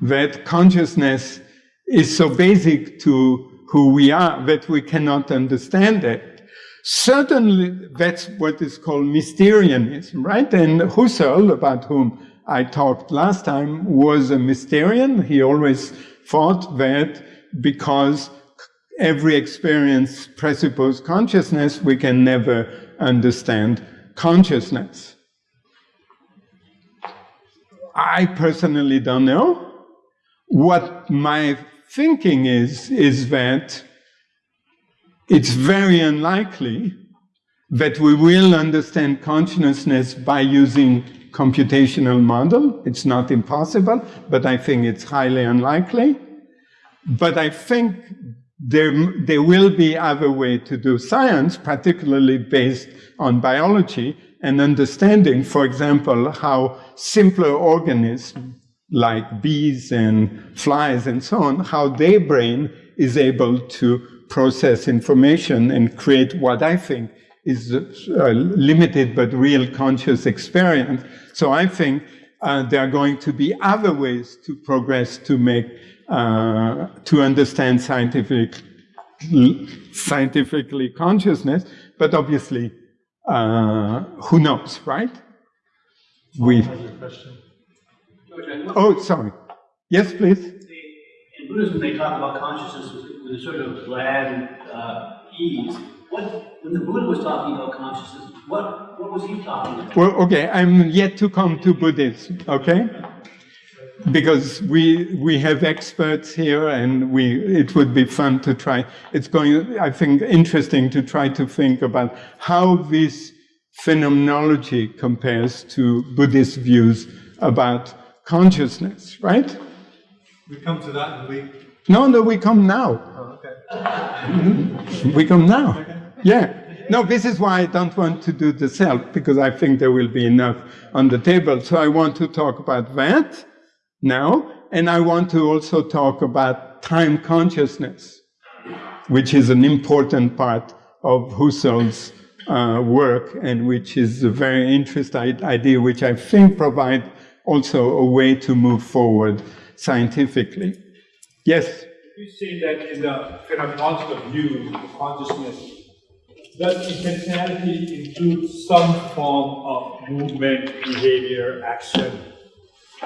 that consciousness is so basic to who we are that we cannot understand it. Certainly, that's what is called Mysterianism, right? And Husserl, about whom I talked last time, was a Mysterian. He always thought that because every experience presupposes consciousness, we can never understand consciousness. I personally don't know. What my thinking is, is that it's very unlikely that we will understand consciousness by using computational model. It's not impossible, but I think it's highly unlikely. But I think there, there will be other way to do science, particularly based on biology and understanding, for example, how simpler organisms like bees and flies and so on, how their brain is able to process information and create what I think is a limited but real conscious experience. So I think uh, there are going to be other ways to progress to make, uh, to understand scientific, scientifically consciousness, but obviously, uh, who knows, right? We. Oh, sorry. Yes, please. In Buddhism, they talk about consciousness with a sort of glad uh, ease. What, when the Buddha was talking about consciousness, what, what was he talking about? Well, okay, I'm yet to come to Buddhism, okay? Because we we have experts here, and we it would be fun to try. It's going, I think, interesting to try to think about how this phenomenology compares to Buddhist views about consciousness, right? We come to that in a. No, no, we come now. Oh, okay. We come now. Yeah. No, this is why I don't want to do the self, because I think there will be enough on the table. So I want to talk about that now, and I want to also talk about time consciousness, which is an important part of Husserl's uh, work, and which is a very interesting idea, which I think provides also a way to move forward scientifically. Yes? You say that in the phenomenological view of consciousness, does intentionality include some form of movement, behavior, action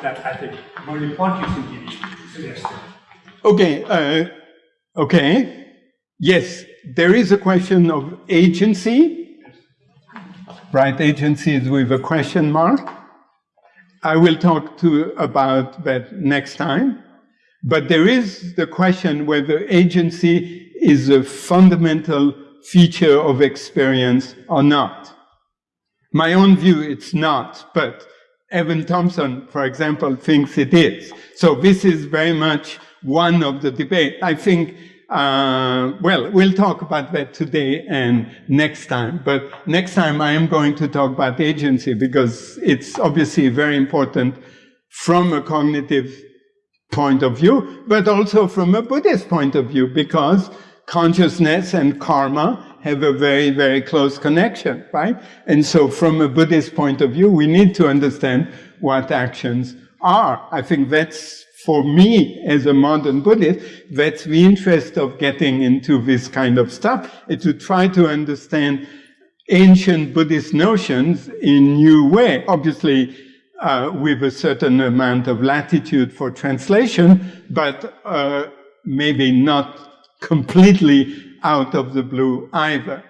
that I think Merleau Ponty suggested? Okay, uh, okay. Yes, there is a question of agency, right? Agency is with a question mark. I will talk to about that next time. But there is the question whether agency is a fundamental feature of experience or not. My own view, it's not, but Evan Thompson, for example, thinks it is. So this is very much one of the debate. I think, uh, well, we'll talk about that today and next time. But next time I am going to talk about agency because it's obviously very important from a cognitive point of view, but also from a Buddhist point of view because consciousness and karma have a very, very close connection, right? And so from a Buddhist point of view, we need to understand what actions are. I think that's, for me, as a modern Buddhist, that's the interest of getting into this kind of stuff, is to try to understand ancient Buddhist notions in new way. Obviously, uh, with a certain amount of latitude for translation, but uh, maybe not completely out of the blue either.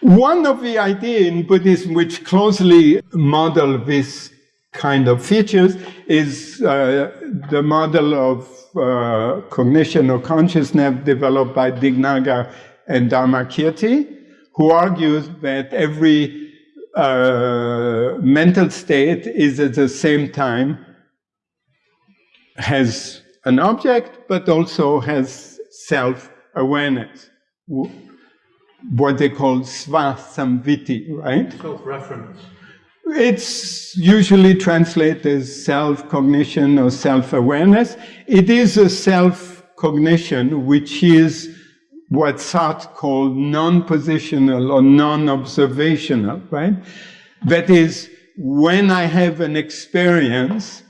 One of the ideas in Buddhism which closely model this kind of features is uh, the model of uh, cognition or consciousness developed by Dignaga and Dharmakirti, who argues that every uh, mental state is at the same time has an object, but also has self-awareness, what they call svasamvitti, right? Self-reference. It's usually translated as self-cognition or self-awareness. It is a self-cognition which is what Sartre called non-positional or non-observational, right? That is, when I have an experience,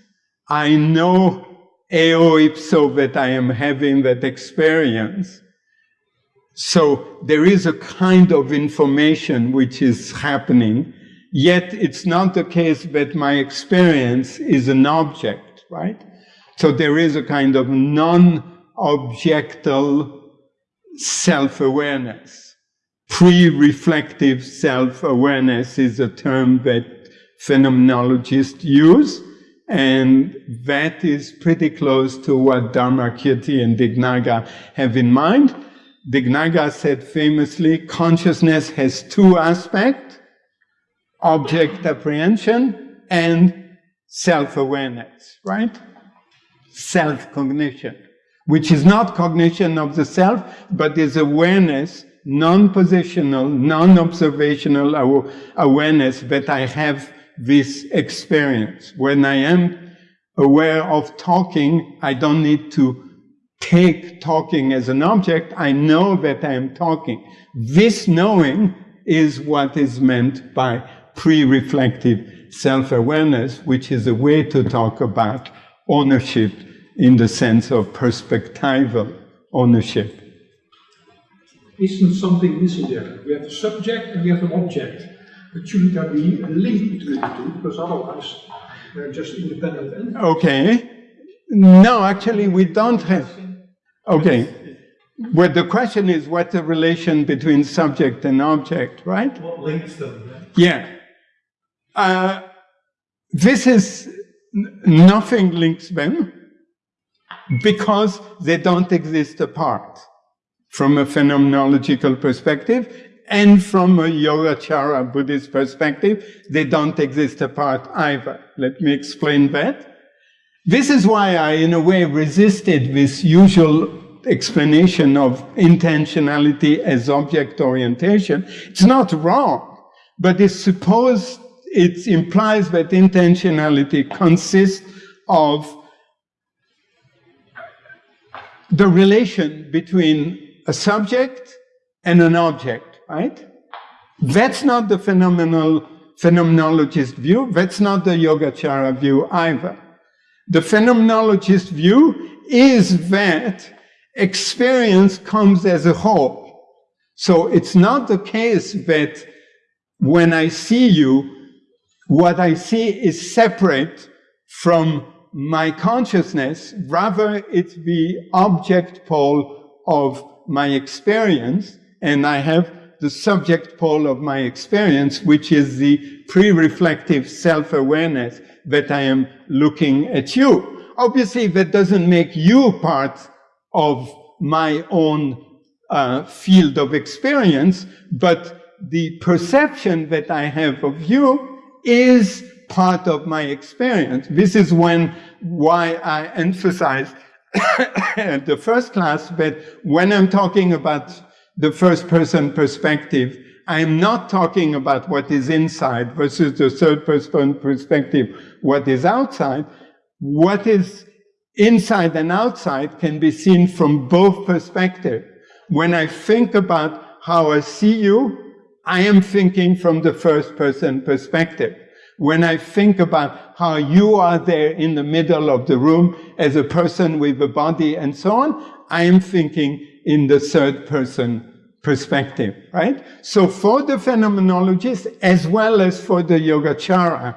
I know eo ipso that I am having that experience. So there is a kind of information which is happening, yet it's not the case that my experience is an object, right? So there is a kind of non-objectal self-awareness. Pre-reflective self-awareness is a term that phenomenologists use. And that is pretty close to what Dharmakirti and Dignaga have in mind. Dignaga said famously, consciousness has two aspects, object apprehension and self-awareness, right? Self-cognition, which is not cognition of the self, but is awareness, non-positional, non-observational awareness that I have this experience. When I am aware of talking, I don't need to take talking as an object. I know that I am talking. This knowing is what is meant by pre-reflective self-awareness, which is a way to talk about ownership in the sense of perspectival ownership. Isn't something missing there? We have a subject and we have an object. But shouldn't there be a link between the two? Because otherwise they're just independent entities. Okay. No, actually, we don't have. Okay. Well, the question is what's the relation between subject and object, right? What links them? Yeah. Uh, this is nothing links them because they don't exist apart from a phenomenological perspective and from a Yogacara Buddhist perspective, they don't exist apart either. Let me explain that. This is why I, in a way, resisted this usual explanation of intentionality as object orientation. It's not wrong, but it's supposed, it implies that intentionality consists of the relation between a subject and an object right? That's not the phenomenal phenomenologist view. That's not the Yogacara view either. The phenomenologist view is that experience comes as a whole. So it's not the case that when I see you, what I see is separate from my consciousness. Rather, it's the object pole of my experience, and I have the subject pole of my experience, which is the pre-reflective self-awareness that I am looking at you. Obviously, that doesn't make you part of my own uh, field of experience, but the perception that I have of you is part of my experience. This is when why I emphasize at the first class that when I'm talking about the first person perspective, I'm not talking about what is inside versus the third person perspective, what is outside. What is inside and outside can be seen from both perspectives. When I think about how I see you, I am thinking from the first person perspective. When I think about how you are there in the middle of the room as a person with a body and so on, I am thinking in the third person perspective, right? So for the phenomenologist, as well as for the Yogacara,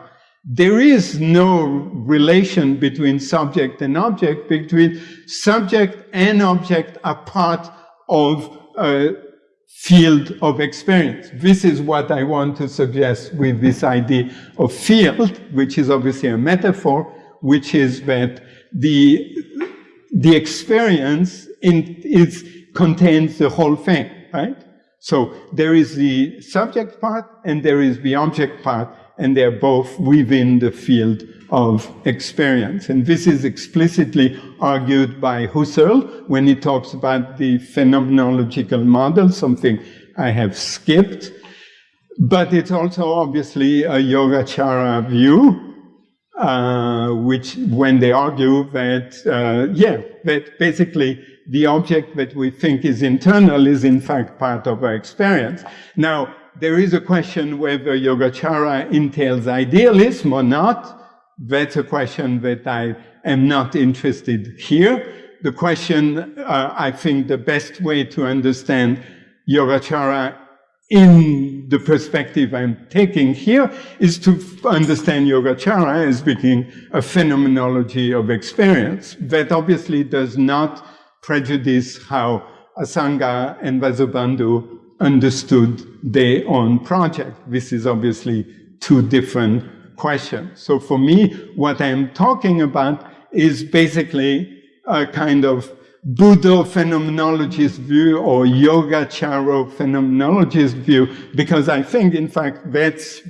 there is no relation between subject and object, between subject and object are part of a field of experience. This is what I want to suggest with this idea of field, which is obviously a metaphor, which is that the, the experience in, is, contains the whole thing right? So there is the subject part and there is the object part, and they're both within the field of experience. And this is explicitly argued by Husserl when he talks about the phenomenological model, something I have skipped. But it's also obviously a Yogacara view, uh, which when they argue that, uh, yeah, that basically the object that we think is internal is in fact part of our experience. Now, there is a question whether Yogacara entails idealism or not. That's a question that I am not interested here. The question, uh, I think the best way to understand Yogacara in the perspective I'm taking here is to understand Yogacara as being a phenomenology of experience that obviously does not prejudice how Asanga and Vasubandhu understood their own project. This is obviously two different questions. So for me, what I'm talking about is basically a kind of Buddha phenomenologist view or Yogacara phenomenologist view, because I think, in fact, that's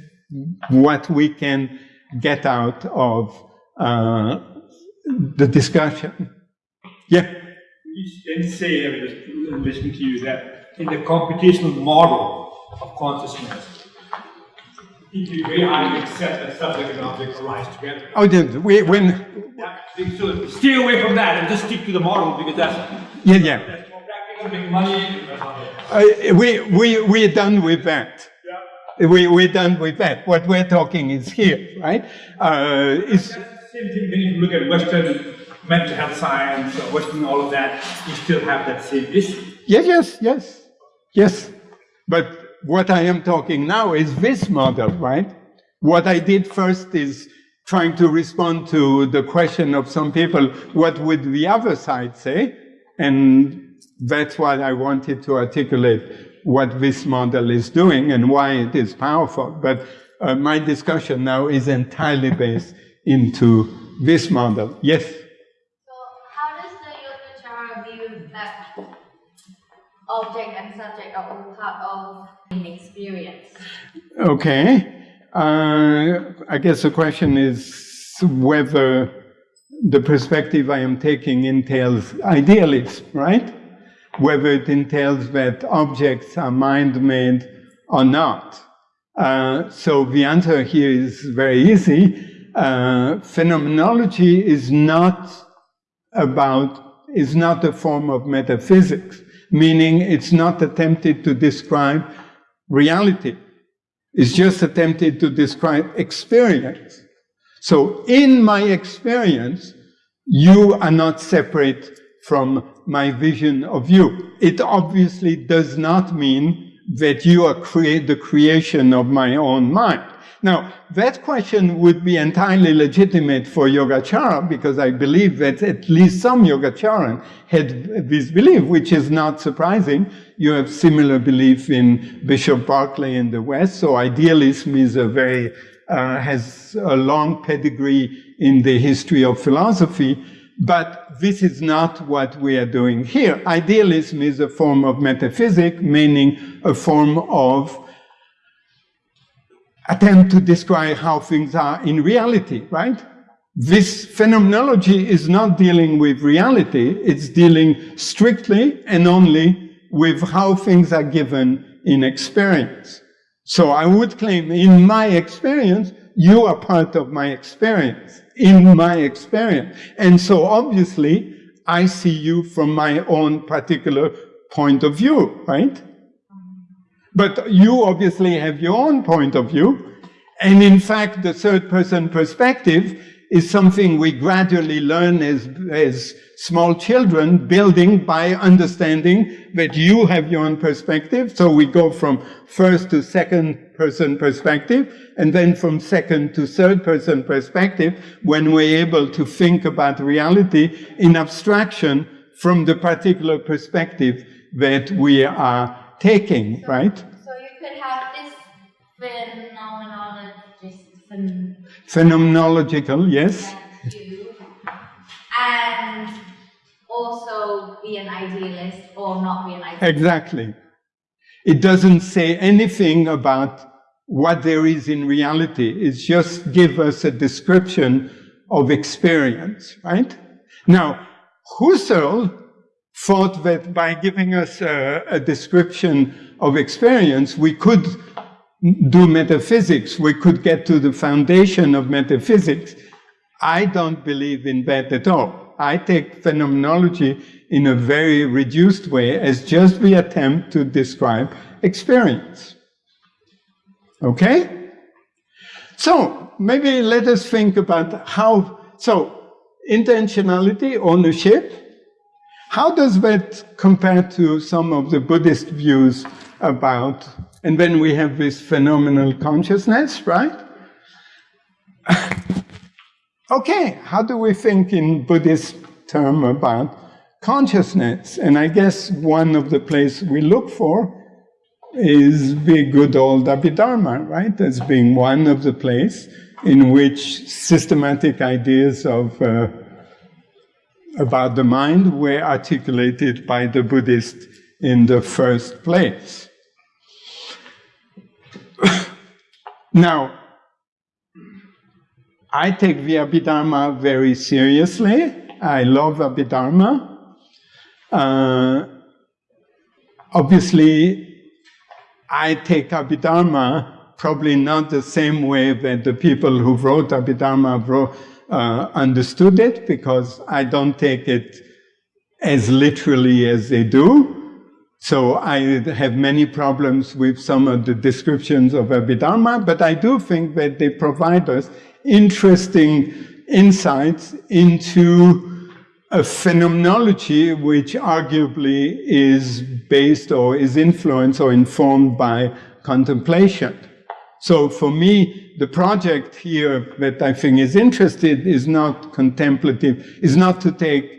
what we can get out of uh, the discussion. Yeah can say, I mean, listening to you, that in the computational model of consciousness, it be very hard to accept that subject and object arise together. Oh, did we, when... Yeah, so stay away from that and just stick to the model because that's... Yeah, yeah. That's more practical, money. Uh, we, we, we're done with that. Yeah. We, we're done with that. What we're talking is here, right? Uh, it's, same thing when you look at Western mental health science, or Western, all of that, you still have that same issue. Yes, yes, yes, yes. But what I am talking now is this model, right? What I did first is trying to respond to the question of some people, what would the other side say? And that's what I wanted to articulate what this model is doing and why it is powerful. But uh, my discussion now is entirely based into this model. Yes? Object and subject are all part of an experience. Okay. Uh, I guess the question is whether the perspective I am taking entails idealism, right? Whether it entails that objects are mind-made or not. Uh, so the answer here is very easy. Uh, phenomenology is not about, is not a form of metaphysics meaning it's not attempted to describe reality. It's just attempted to describe experience. So in my experience, you are not separate from my vision of you. It obviously does not mean that you are create the creation of my own mind. Now, that question would be entirely legitimate for Yogacara because I believe that at least some Yogacharan had this belief, which is not surprising. You have similar belief in Bishop Berkeley in the West, so idealism is a very, uh, has a long pedigree in the history of philosophy. But this is not what we are doing here. Idealism is a form of metaphysics, meaning a form of attempt to describe how things are in reality, right? This phenomenology is not dealing with reality, it's dealing strictly and only with how things are given in experience. So I would claim, in my experience, you are part of my experience, in my experience. And so obviously, I see you from my own particular point of view, right? But you obviously have your own point of view. And in fact, the third person perspective is something we gradually learn as, as small children, building by understanding that you have your own perspective. So we go from first to second person perspective, and then from second to third person perspective when we're able to think about reality in abstraction from the particular perspective that we are taking, right? So you could have this phenomenologist phen- Phenomenological, yes. and also be an idealist or not be an idealist. Exactly. It doesn't say anything about what there is in reality. It's just give us a description of experience, right? Now, Husserl thought that by giving us a, a description of experience, we could do metaphysics. We could get to the foundation of metaphysics. I don't believe in that at all. I take phenomenology in a very reduced way as just the attempt to describe experience. Okay? So, maybe let us think about how, so, intentionality, ownership, how does that compare to some of the Buddhist views about, and then we have this phenomenal consciousness, right? okay, how do we think in Buddhist term about consciousness? And I guess one of the places we look for is the good old Abhidharma, right? As being one of the place in which systematic ideas of uh, about the mind were articulated by the Buddhist in the first place. now, I take the Abhidharma very seriously. I love Abhidharma. Uh, obviously, I take Abhidharma probably not the same way that the people who wrote Abhidharma wrote, uh, understood it, because I don't take it as literally as they do. So I have many problems with some of the descriptions of Abhidharma, but I do think that they provide us interesting insights into a phenomenology which arguably is based or is influenced or informed by contemplation. So for me, the project here that I think is interested is not contemplative, is not to take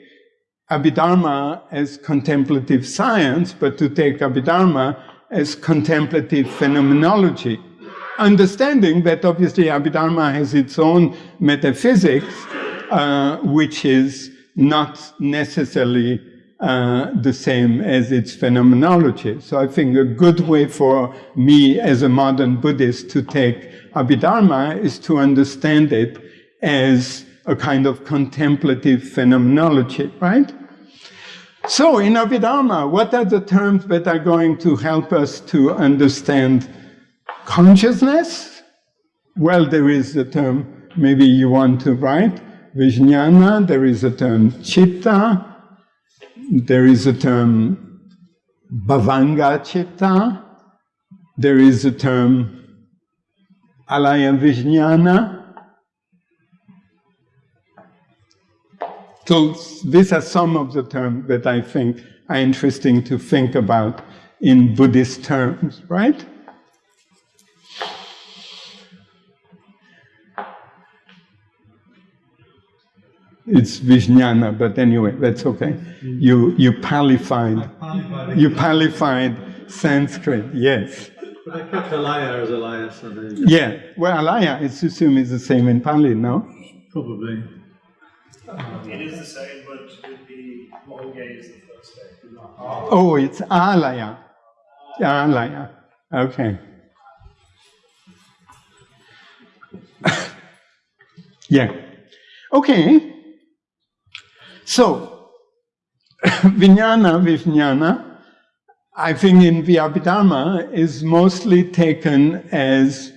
Abhidharma as contemplative science, but to take Abhidharma as contemplative phenomenology. Understanding that obviously Abhidharma has its own metaphysics, uh, which is not necessarily uh, the same as its phenomenology. So I think a good way for me as a modern Buddhist to take Abhidharma is to understand it as a kind of contemplative phenomenology, right? So in Abhidharma, what are the terms that are going to help us to understand consciousness? Well, there is the term, maybe you want to write, Vijnana, there is a term Chitta, there is a term Bhavanga Chitta, there is a term Alaya Vijnana. So these are some of the terms that I think are interesting to think about in Buddhist terms, right? It's Vijnana, but anyway, that's okay. You you palified, you palified Sanskrit, yes. But I kept Alaya as Alaya, so there you go. Yeah, well, Alaya, it's assumed is the same in Pali, no? Probably. It is the same, but with the Mohoge is the first day. Oh, it's Alaya. Alaya, okay. Yeah. Okay. So, Vijnana, Vijnana, I think in Vyabhidharma is mostly taken as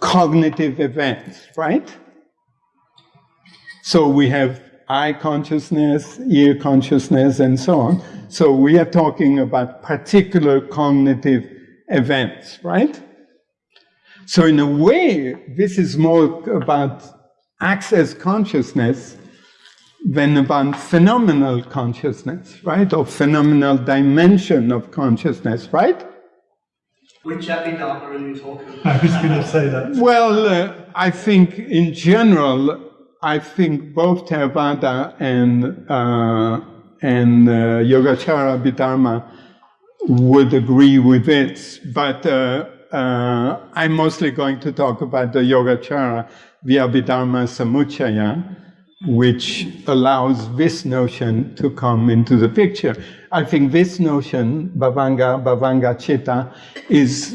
cognitive events, right? So we have eye consciousness, ear consciousness, and so on. So we are talking about particular cognitive events, right? So in a way, this is more about access consciousness than about phenomenal consciousness, right? Or phenomenal dimension of consciousness, right? Which Abhidharma are you talking about? I was going to say that. Well, uh, I think in general, I think both Theravada and uh, and uh, Yogacara Abhidharma would agree with it, but uh, uh, I'm mostly going to talk about the Yogacara via Abhidharma Samuccaya, which allows this notion to come into the picture. I think this notion, Bhavanga, Bhavanga Chitta, is,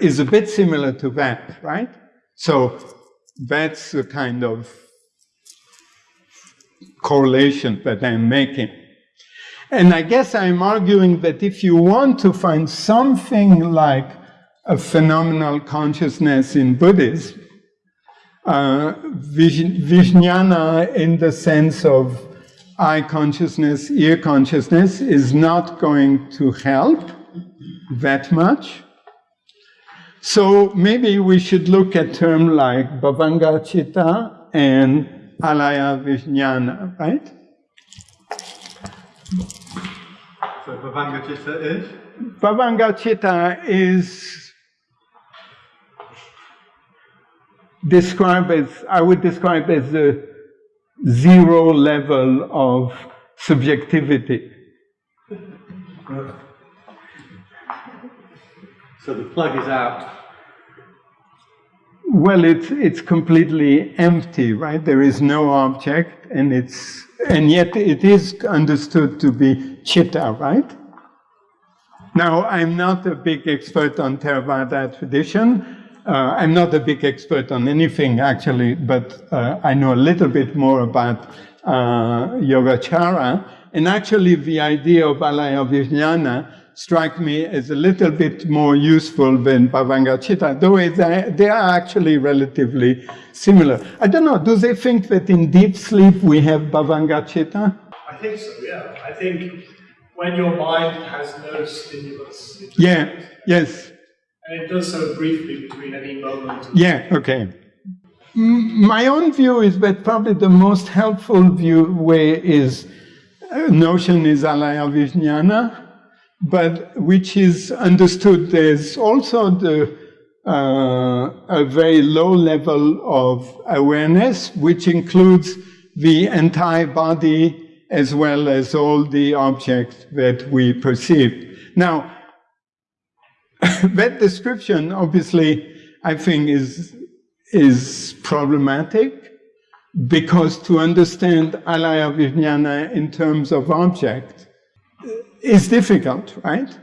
is a bit similar to that, right? So that's the kind of correlation that I'm making. And I guess I'm arguing that if you want to find something like a phenomenal consciousness in Buddhism, uh, Vijnana in the sense of eye consciousness, ear consciousness is not going to help that much. So maybe we should look at terms like Bhavanga Chitta and Alaya Vijnana, right? So Bhavanga Chitta is? Bhavanga Chitta is described as, I would describe as the zero level of subjectivity. So the plug is out. Well, it's it's completely empty, right? There is no object, and it's and yet it is understood to be chitta, right? Now, I'm not a big expert on Theravada tradition. Uh, I'm not a big expert on anything actually, but uh, I know a little bit more about uh, Yogacara. And actually, the idea of Alaya Vijnana strike me as a little bit more useful than Bhavanga Chitta, though they are actually relatively similar. I don't know, do they think that in deep sleep we have Bhavanga Chitta? I think so, yeah. I think when your mind has no stimulus. Yeah, yes. And it does so briefly between any moment. Yeah, okay. My own view is that probably the most helpful view way is uh, notion is alaya vijnana, but which is understood there's also the uh, a very low level of awareness, which includes the entire body as well as all the objects that we perceive. Now, that description, obviously, I think is, is problematic because to understand alaya vijnana in terms of object uh, is difficult, right?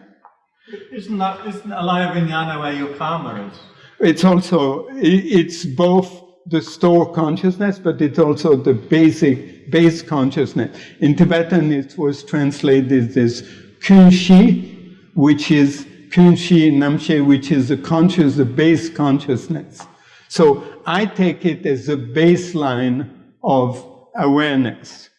Isn't that, isn't alaya vijnana where your karma is? It's also, it's both the store consciousness, but it's also the basic, base consciousness. In Tibetan, it was translated as kunshi, which is kunshi namshe, which is the conscious, the base consciousness. So I take it as a baseline of awareness.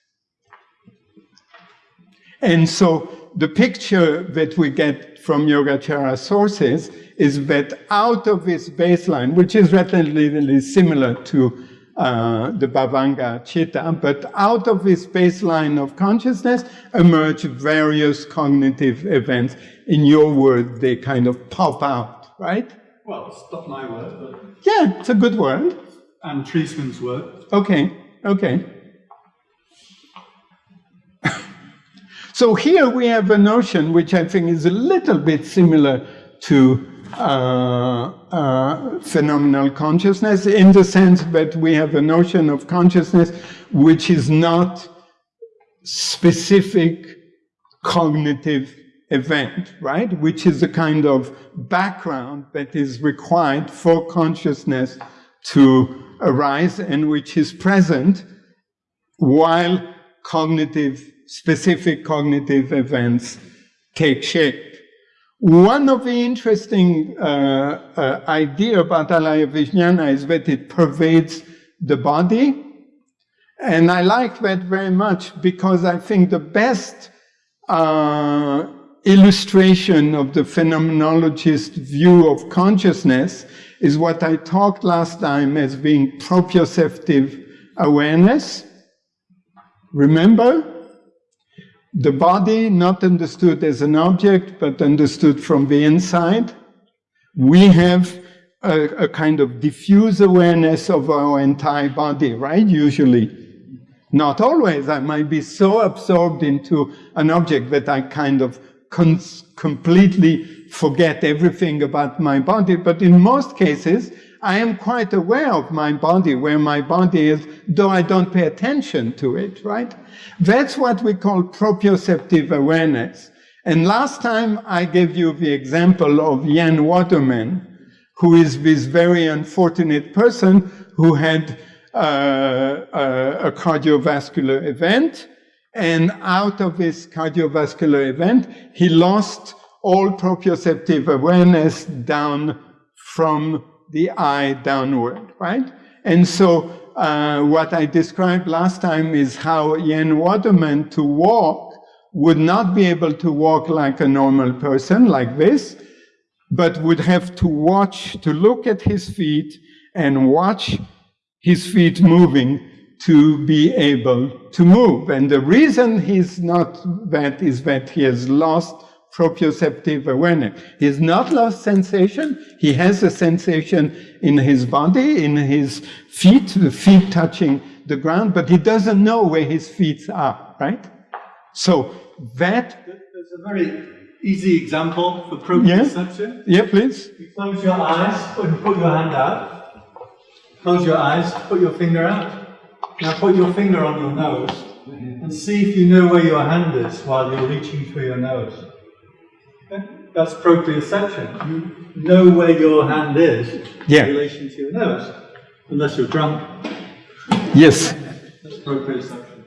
And so the picture that we get from Yogacara sources is that out of this baseline, which is relatively similar to uh, the Bhavanga Chitta, but out of this baseline of consciousness emerge various cognitive events. In your word, they kind of pop out, right? Well, it's not my word, but... Yeah, it's a good word. And Treisman's word. Okay, okay. so here we have a notion which I think is a little bit similar to Uh, uh, phenomenal consciousness in the sense that we have a notion of consciousness which is not specific cognitive event, right? Which is a kind of background that is required for consciousness to arise and which is present while cognitive, specific cognitive events take shape. One of the interesting uh, uh, idea about Alaya Vijnana is that it pervades the body. And I like that very much because I think the best uh, illustration of the phenomenologist view of consciousness is what I talked last time as being proprioceptive awareness. Remember? The body not understood as an object, but understood from the inside. We have a, a kind of diffuse awareness of our entire body, right? Usually. Not always. I might be so absorbed into an object that I kind of completely forget everything about my body. But in most cases, I am quite aware of my body, where my body is, though I don't pay attention to it, right? That's what we call proprioceptive awareness. And last time I gave you the example of Ian Waterman, who is this very unfortunate person who had uh, a, a cardiovascular event. And out of this cardiovascular event, he lost all proprioceptive awareness down from the eye downward, right? And so uh, what I described last time is how Ian Waterman to walk would not be able to walk like a normal person, like this, but would have to watch, to look at his feet and watch his feet moving to be able to move. And the reason he's not that is that he has lost proprioceptive awareness. He has not lost sensation. He has a sensation in his body, in his feet, the feet touching the ground, but he doesn't know where his feet are, right? So that... There's a very easy example for proprioception. Yeah, yeah please. You close your eyes and put your hand out. Close your eyes, put your finger out. Now put your finger on your nose and see if you know where your hand is while you're reaching for your nose. That's proprioception. You know where your hand is yeah. in relation to your nose, unless you're drunk. Yes. That's proprioception.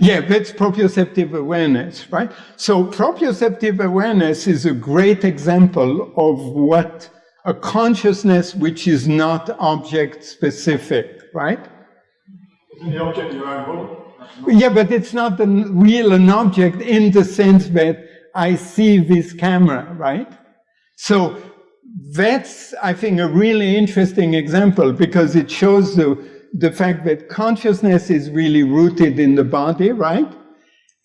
Yeah, that's proprioceptive awareness, right? So proprioceptive awareness is a great example of what a consciousness which is not object specific, right? Isn't the object your own body. Yeah, but it's not a real an object in the sense that I see this camera, right? So that's, I think, a really interesting example because it shows the, the fact that consciousness is really rooted in the body, right?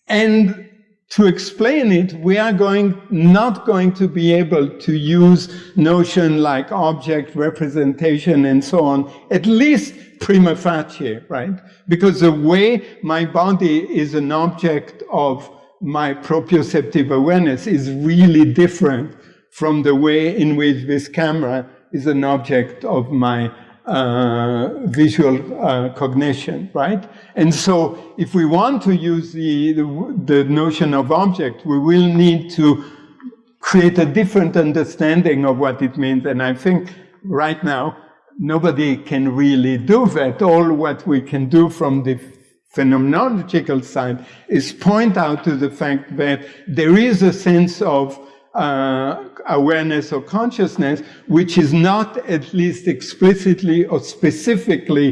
And to explain it, we are going, not going to be able to use notion like object representation and so on, at least prima facie, right? Because the way my body is an object of my proprioceptive awareness is really different from the way in which this camera is an object of my uh, visual uh, cognition, right? And so if we want to use the, the, the notion of object, we will need to create a different understanding of what it means. And I think right now, nobody can really do that. All what we can do from the phenomenological side is point out to the fact that there is a sense of uh, awareness or consciousness which is not at least explicitly or specifically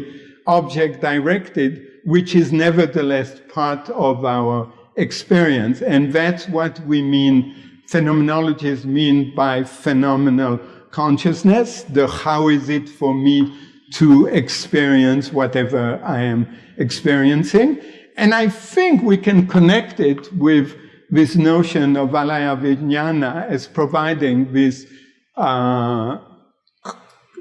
object directed, which is nevertheless part of our experience. And that's what we mean, phenomenologists mean by phenomenal consciousness, the how is it for me to experience whatever I am experiencing. And I think we can connect it with this notion of Alaya Vijnana as providing this uh,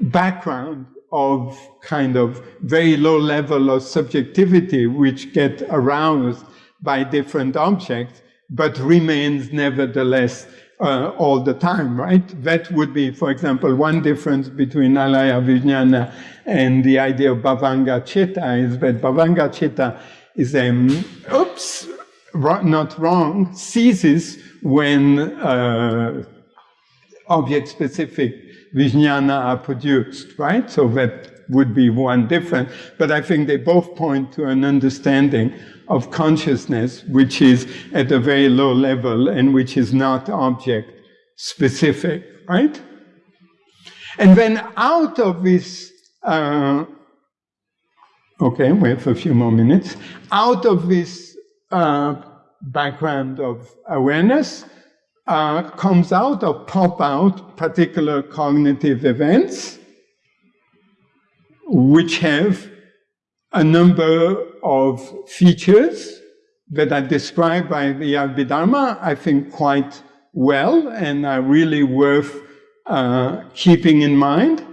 background of kind of very low level of subjectivity which get aroused by different objects, but remains nevertheless uh, all the time, right? That would be, for example, one difference between Alaya Vijnana and the idea of Bhavanga Chitta is that Bhavanga Chitta is a, oops, not wrong, ceases when uh, object-specific vijnana are produced, right? So that would be one different, But I think they both point to an understanding of consciousness, which is at a very low level and which is not object specific, right? And then out of this, uh, okay, we have a few more minutes. Out of this uh, background of awareness uh, comes out or pop out particular cognitive events which have a number of features that are described by the Abhidharma, I think, quite well and are really worth uh, keeping in mind.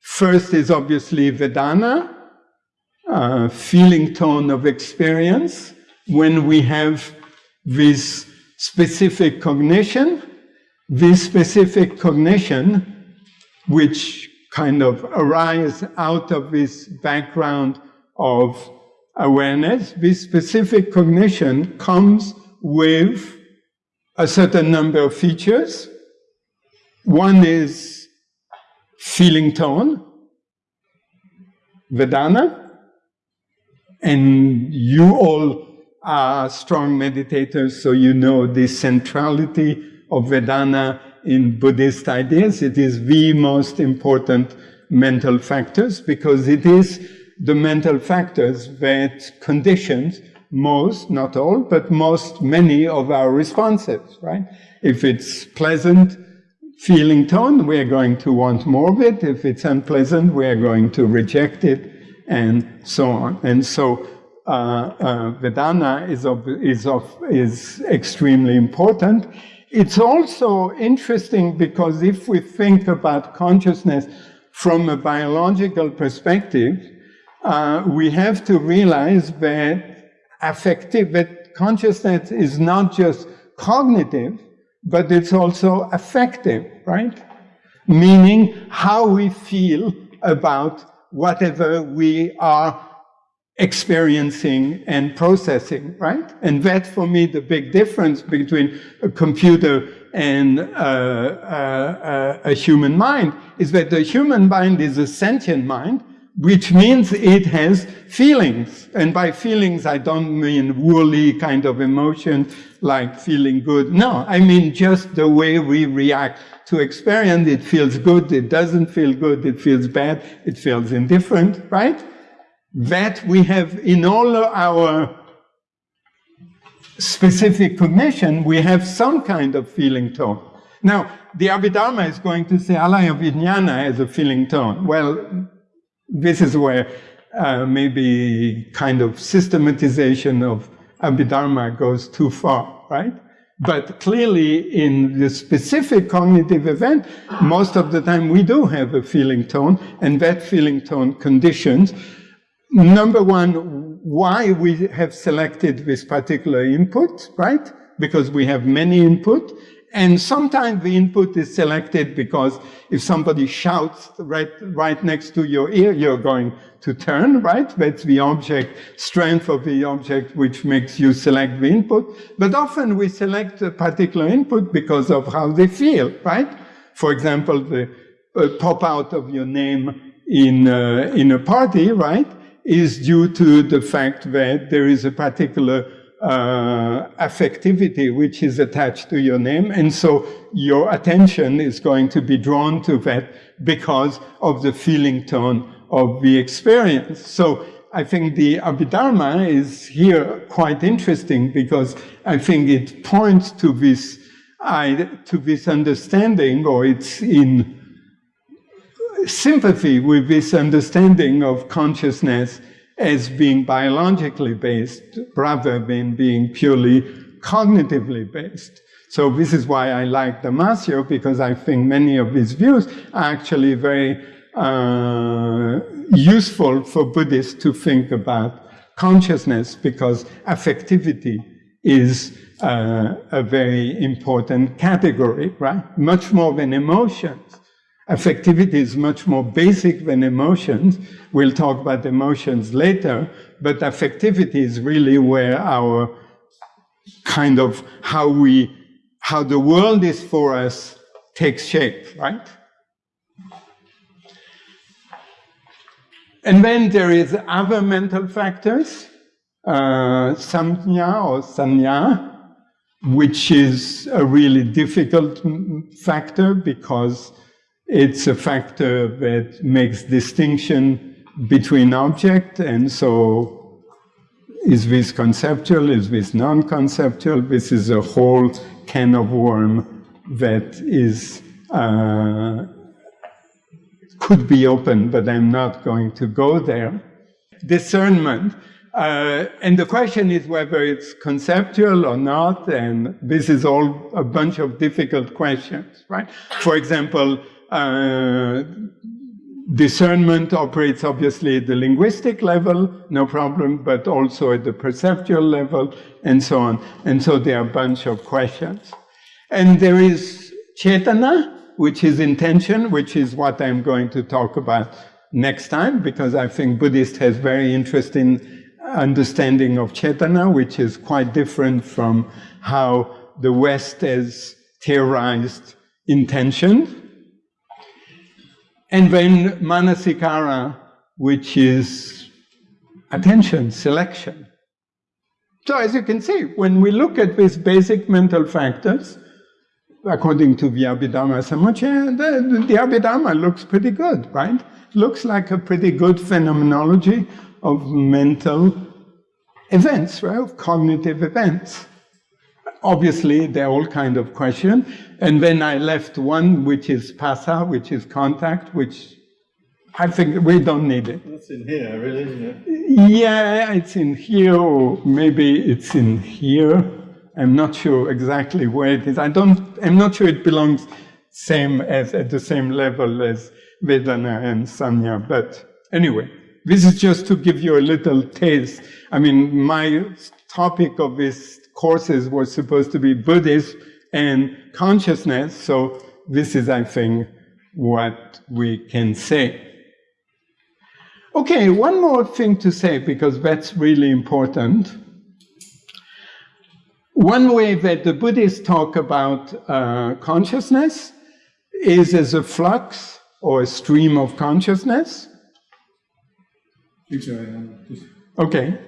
First is obviously Vedana, uh, feeling tone of experience. When we have this specific cognition, this specific cognition, which kind of arise out of this background of awareness, this specific cognition comes with a certain number of features. One is feeling tone, Vedana, and you all are strong meditators, so you know the centrality of Vedana in Buddhist ideas. It is the most important mental factors because it is the mental factors that conditions most, not all, but most, many of our responses, right? If it's pleasant feeling tone, we're going to want more of it. If it's unpleasant, we're going to reject it, and so on. And so uh, uh, Vedana is, of, is, of, is extremely important. It's also interesting because if we think about consciousness from a biological perspective, uh, we have to realize that affective, that consciousness is not just cognitive, but it's also affective, right? Meaning how we feel about whatever we are experiencing and processing, right? And that's for me the big difference between a computer and uh, uh, a human mind is that the human mind is a sentient mind, which means it has feelings. And by feelings, I don't mean woolly kind of emotion like feeling good. No, I mean just the way we react to experience. It feels good, it doesn't feel good, it feels bad, it feels indifferent, right? That we have in all our specific cognition, we have some kind of feeling tone. Now, the Abhidharma is going to say alaya vijnana has a feeling tone. Well, this is where uh, maybe kind of systematization of Abhidharma goes too far, right? But clearly, in the specific cognitive event, most of the time we do have a feeling tone, and that feeling tone conditions, number one, why we have selected this particular input, right? Because we have many input, and sometimes the input is selected because if somebody shouts right, right next to your ear, you're going to turn, right? That's the object, strength of the object, which makes you select the input. But often we select a particular input because of how they feel, right? For example, the uh, pop out of your name in, uh, in a party, right, is due to the fact that there is a particular uh, affectivity which is attached to your name. And so your attention is going to be drawn to that because of the feeling tone of the experience. So I think the Abhidharma is here quite interesting because I think it points to this, to this understanding or it's in sympathy with this understanding of consciousness as being biologically based rather than being purely cognitively based. So this is why I like Damasio, because I think many of his views are actually very uh, useful for Buddhists to think about consciousness, because affectivity is uh, a very important category, right? Much more than emotions. Affectivity is much more basic than emotions. We'll talk about emotions later, but affectivity is really where our kind of how we, how the world is for us takes shape, right? And then there is other mental factors, uh, samnya or sanya, which is a really difficult factor because it's a factor that makes distinction between object and so is this conceptual, is this non-conceptual? This is a whole can of worm that is uh, could be open, but I'm not going to go there. Discernment. Uh, and the question is whether it's conceptual or not, and this is all a bunch of difficult questions, right? For example, uh, discernment operates obviously at the linguistic level, no problem, but also at the perceptual level, and so on. And so there are a bunch of questions. And there is cetana, which is intention, which is what I'm going to talk about next time, because I think Buddhist has very interesting understanding of cetana, which is quite different from how the West has theorized intention. And then manasikara, which is attention, selection. So as you can see, when we look at these basic mental factors, according to the Abhidharma Samuccaya, the, the Abhidharma looks pretty good, right? Looks like a pretty good phenomenology of mental events, right? Of cognitive events. Obviously, they're all kind of questions. And then I left one, which is phassa, which is contact, which I think we don't need it. That's in here, really, isn't it? Yeah, it's in here, or maybe it's in here. I'm not sure exactly where it is. I don't, I'm not sure it belongs same as, at the same level as Vedana and Sanya, but anyway. This is just to give you a little taste. I mean, my topic of this courses was supposed to be Buddhist and consciousness, so this is, I think, what we can say. Okay, one more thing to say, because that's really important. One way that the Buddhists talk about uh, consciousness is as a flux or a stream of consciousness. Okay.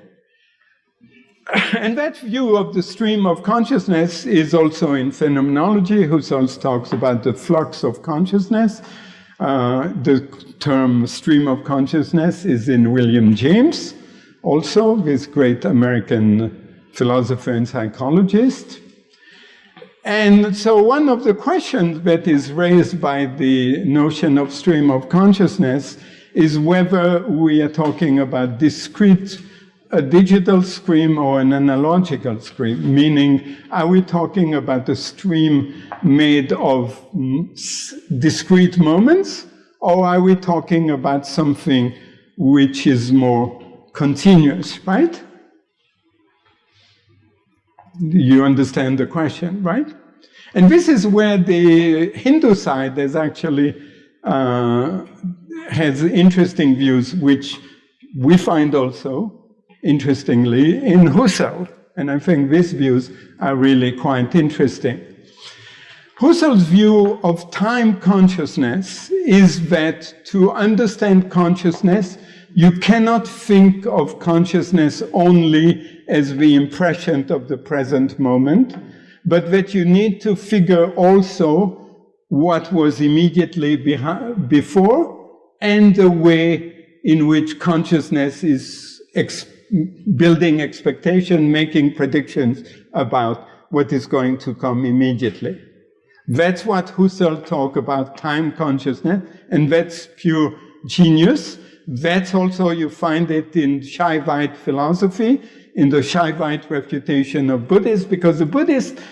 And that view of the stream of consciousness is also in phenomenology. Husserl talks about the flux of consciousness. Uh, the term stream of consciousness is in William James, also this great American philosopher and psychologist. And so one of the questions that is raised by the notion of stream of consciousness is whether we are talking about discrete, a digital stream or an analogical stream, meaning are we talking about a stream made of discrete moments, or are we talking about something which is more continuous, right? You understand the question, right? And this is where the Hindu side is actually uh, has interesting views, which we find also, interestingly, in Husserl. And I think these views are really quite interesting. Husserl's view of time consciousness is that to understand consciousness, you cannot think of consciousness only as the impression of the present moment, but that you need to figure also what was immediately before and the way in which consciousness is ex building expectation, making predictions about what is going to come immediately. That's what Husserl talk about time consciousness, and that's pure genius. That's also, you find it in Shaivite philosophy, in the Shaivite refutation of Buddhists, because the Buddhists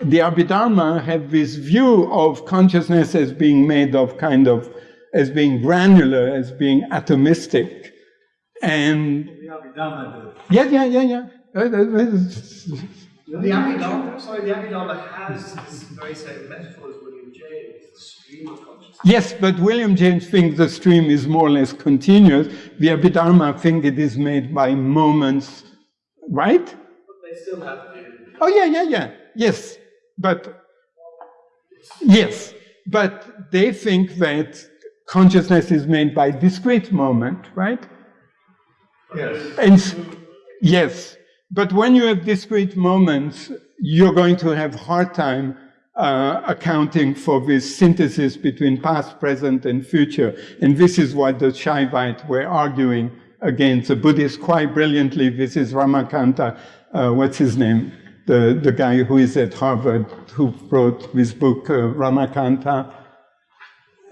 the Abhidharma have this view of consciousness as being made of kind of, as being granular, as being atomistic. And. The Abhidharma Yeah, yeah, yeah, yeah. Uh, uh, the Abhidharma, sorry, the Abhidharma has this very same metaphor as William James, the stream of consciousness. Yes, but William James thinks the stream is more or less continuous. The Abhidharma think it is made by moments, right? But they still have to. Oh, yeah, yeah, yeah. Yes. But yes, but they think that consciousness is made by discrete moment, right? Yes. And yes, but when you have discrete moments, you're going to have hard time uh, accounting for this synthesis between past, present, and future. And this is what the Shaivite were arguing against the Buddhists quite brilliantly. This is Ramakanta, uh, what's his name? The, the guy who is at Harvard, who wrote this book, uh, Ramakanta.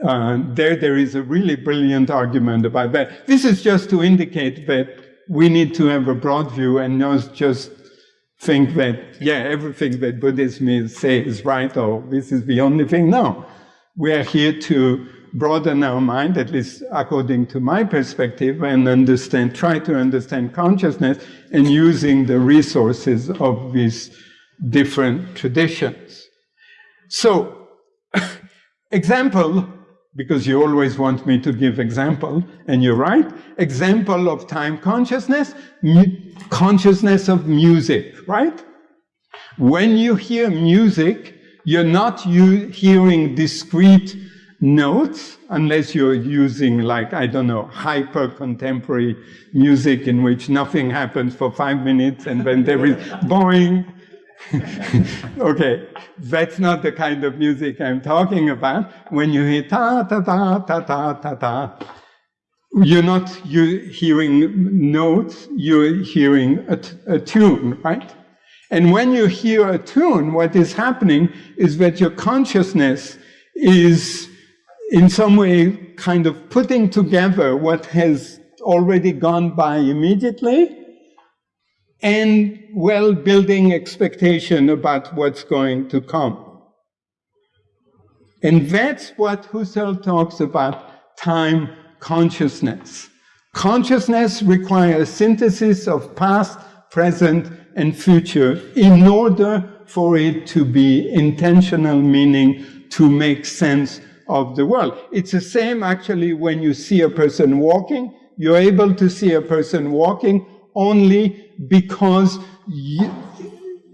Uh, there, there is a really brilliant argument about that. This is just to indicate that we need to have a broad view and not just think that, yeah, everything that Buddhism is, say is right or this is the only thing. No. We are here to broaden our mind, at least according to my perspective, and understand, try to understand consciousness and using the resources of these different traditions. So, example, because you always want me to give example, and you're right, example of time consciousness, consciousness of music, right? When you hear music, you're not hearing discrete notes unless you're using like, I don't know, hyper contemporary music in which nothing happens for five minutes and then there is boing, okay, that's not the kind of music I'm talking about. When you hear ta ta ta ta ta ta ta, you're not you hearing notes, you're hearing a, a tune, right? And when you hear a tune, what is happening is that your consciousness is in some way kind of putting together what has already gone by immediately and well building expectation about what's going to come. And that's what Husserl talks about time consciousness. Consciousness requires synthesis of past, present, and future in order for it to be intentional, meaning to make sense of the world. It's the same actually when you see a person walking. You're able to see a person walking only because you,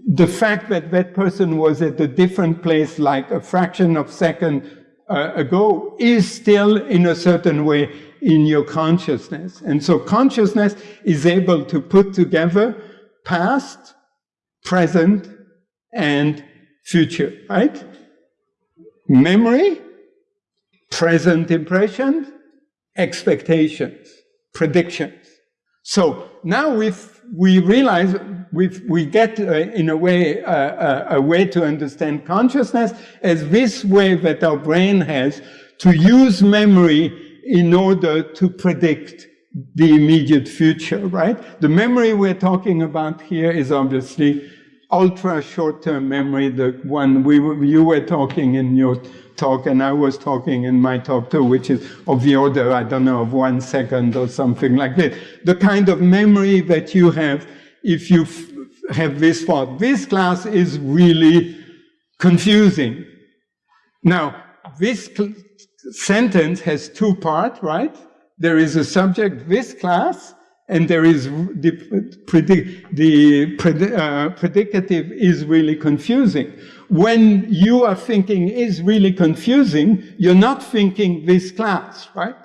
the fact that that person was at a different place like a fraction of second uh, ago is still in a certain way in your consciousness. And so consciousness is able to put together past, present, and future, right? Memory, present impressions, expectations, predictions. So now we we realize we we get uh, in a way uh, uh, a way to understand consciousness as this way that our brain has to use memory in order to predict the immediate future, right? The memory we're talking about here is obviously ultra short-term memory, the one we you were talking in your talk and I was talking in my talk too, which is of the order, I don't know, of one second or something like this. The kind of memory that you have if you have this thought. This class is really confusing. Now, this sentence has two parts, right? There is a subject, this class, and there is the, the uh, predicative is really confusing. When you are thinking is really confusing, you're not thinking this class, right?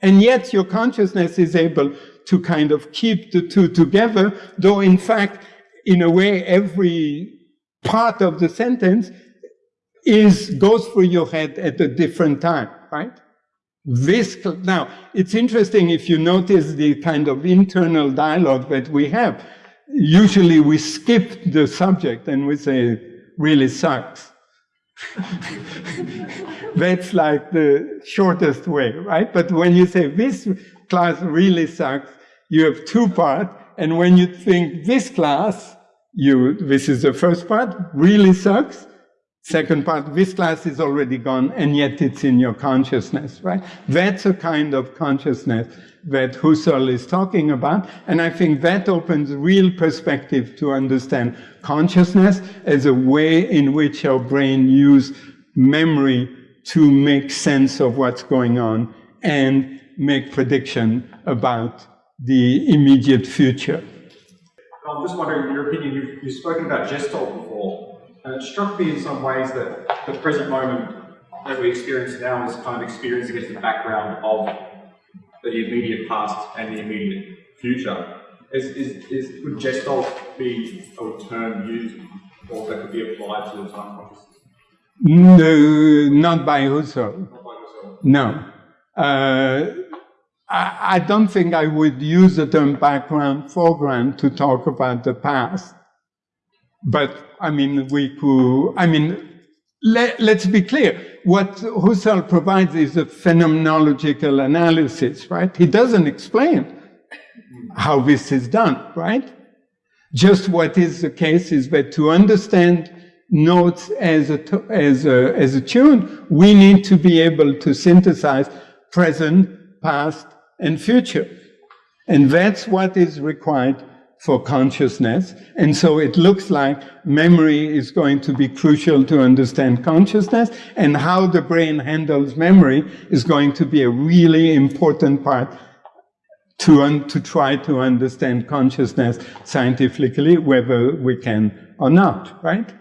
And yet your consciousness is able to kind of keep the two together, though in fact, in a way, every part of the sentence is goes through your head at a different time, right? This, now, it's interesting if you notice the kind of internal dialogue that we have. Usually we skip the subject and we say, really sucks. That's like the shortest way, right? But when you say this class really sucks, you have two parts. And when you think this class, you, this is the first part, really sucks. Second part, this class is already gone, and yet it's in your consciousness, right? That's a kind of consciousness that Husserl is talking about, and I think that opens real perspective to understand consciousness as a way in which our brain use memory to make sense of what's going on and make prediction about the immediate future. I'm just wondering, in your opinion, you've, you've spoken about Gestalt before, and it struck me in some ways that the present moment that we experience now is kind of experienced against the background of the immediate past and the immediate future. Is, is, is, would Gestalt be a term used or that could be applied to the time consciousness? No, not by Husserl. Not by yourself. No. Uh, I, I don't think I would use the term background, foreground to talk about the past. But, I mean, we could, I mean, let, let's be clear. What Husserl provides is a phenomenological analysis, right? He doesn't explain how this is done, right? Just what is the case is that to understand notes as a, as a, as a tune, we need to be able to synthesize present, past, and future. And that's what is required for consciousness. And so it looks like memory is going to be crucial to understand consciousness, and how the brain handles memory is going to be a really important part to, to try to understand consciousness scientifically, whether we can or not, right?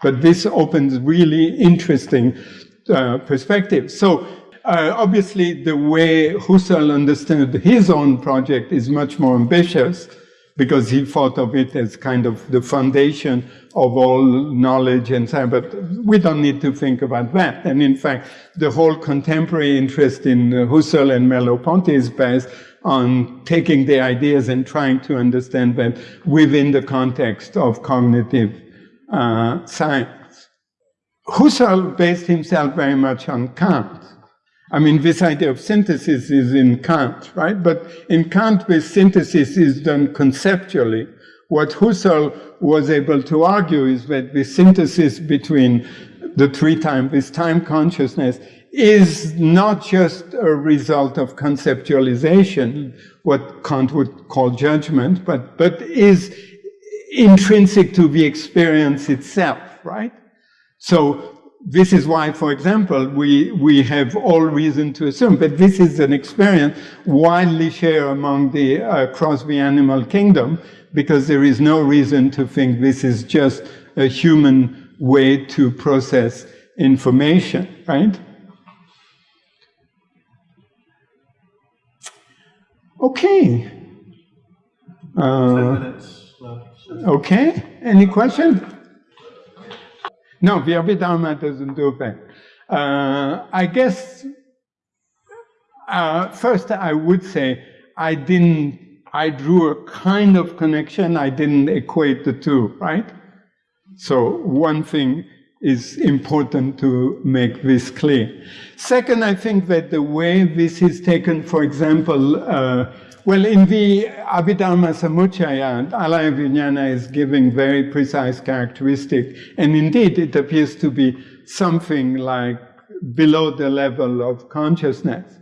But this opens really interesting uh, perspectives. So uh, obviously, the way Husserl understood his own project is much more ambitious because he thought of it as kind of the foundation of all knowledge and on. But we don't need to think about that. And in fact, the whole contemporary interest in Husserl and Merleau-Ponty is based on taking the ideas and trying to understand them within the context of cognitive uh, science. Husserl based himself very much on Kant. I mean, this idea of synthesis is in Kant, right? But in Kant, this synthesis is done conceptually. What Husserl was able to argue is that the synthesis between the three time, this time consciousness, is not just a result of conceptualization, what Kant would call judgment, but, but is intrinsic to the experience itself, right? So this is why, for example, we, we have all reason to assume that this is an experience widely shared among the uh, across the animal kingdom, because there is no reason to think this is just a human way to process information, right? Okay. Uh, Ten minutes left. Okay, any question? No, the Abhidharma doesn't do that. Uh, I guess, uh, first I would say I didn't, I drew a kind of connection, I didn't equate the two, right? So one thing is important to make this clear. Second, I think that the way this is taken, for example, uh, well, in the Abhidharma Samuccaya, Alaya Vijnana is giving very precise characteristic, and indeed it appears to be something like below the level of consciousness.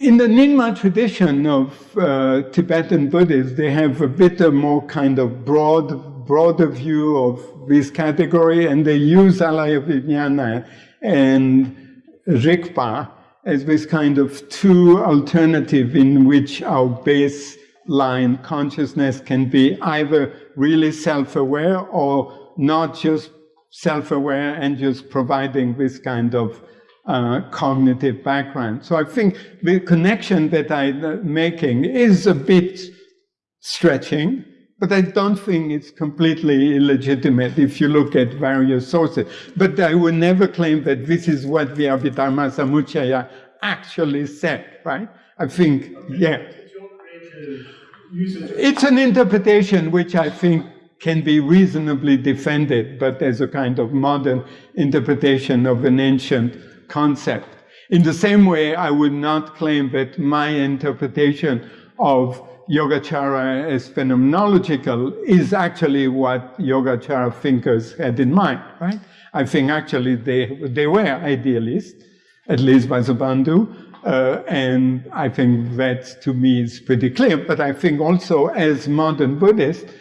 In the Nyingma tradition of uh, Tibetan Buddhists, they have a bit more kind of broad, broader view of this category, and they use Alaya Vijnana and Rigpa as this kind of two alternative in which our baseline consciousness can be either really self-aware or not just self-aware and just providing this kind of uh, cognitive background. So I think the connection that I'm making is a bit stretching, but I don't think it's completely illegitimate if you look at various sources. But I would never claim that this is what the Abhidharma Samuccaya actually said, right? I think, yeah. It's an interpretation which I think can be reasonably defended, but as a kind of modern interpretation of an ancient concept. In the same way, I would not claim that my interpretation of Yogacara as phenomenological is actually what Yogacara thinkers had in mind, right? I think actually they, they were idealists, at least by Vasubandhu, uh, and I think that to me is pretty clear. But I think also as modern Buddhists,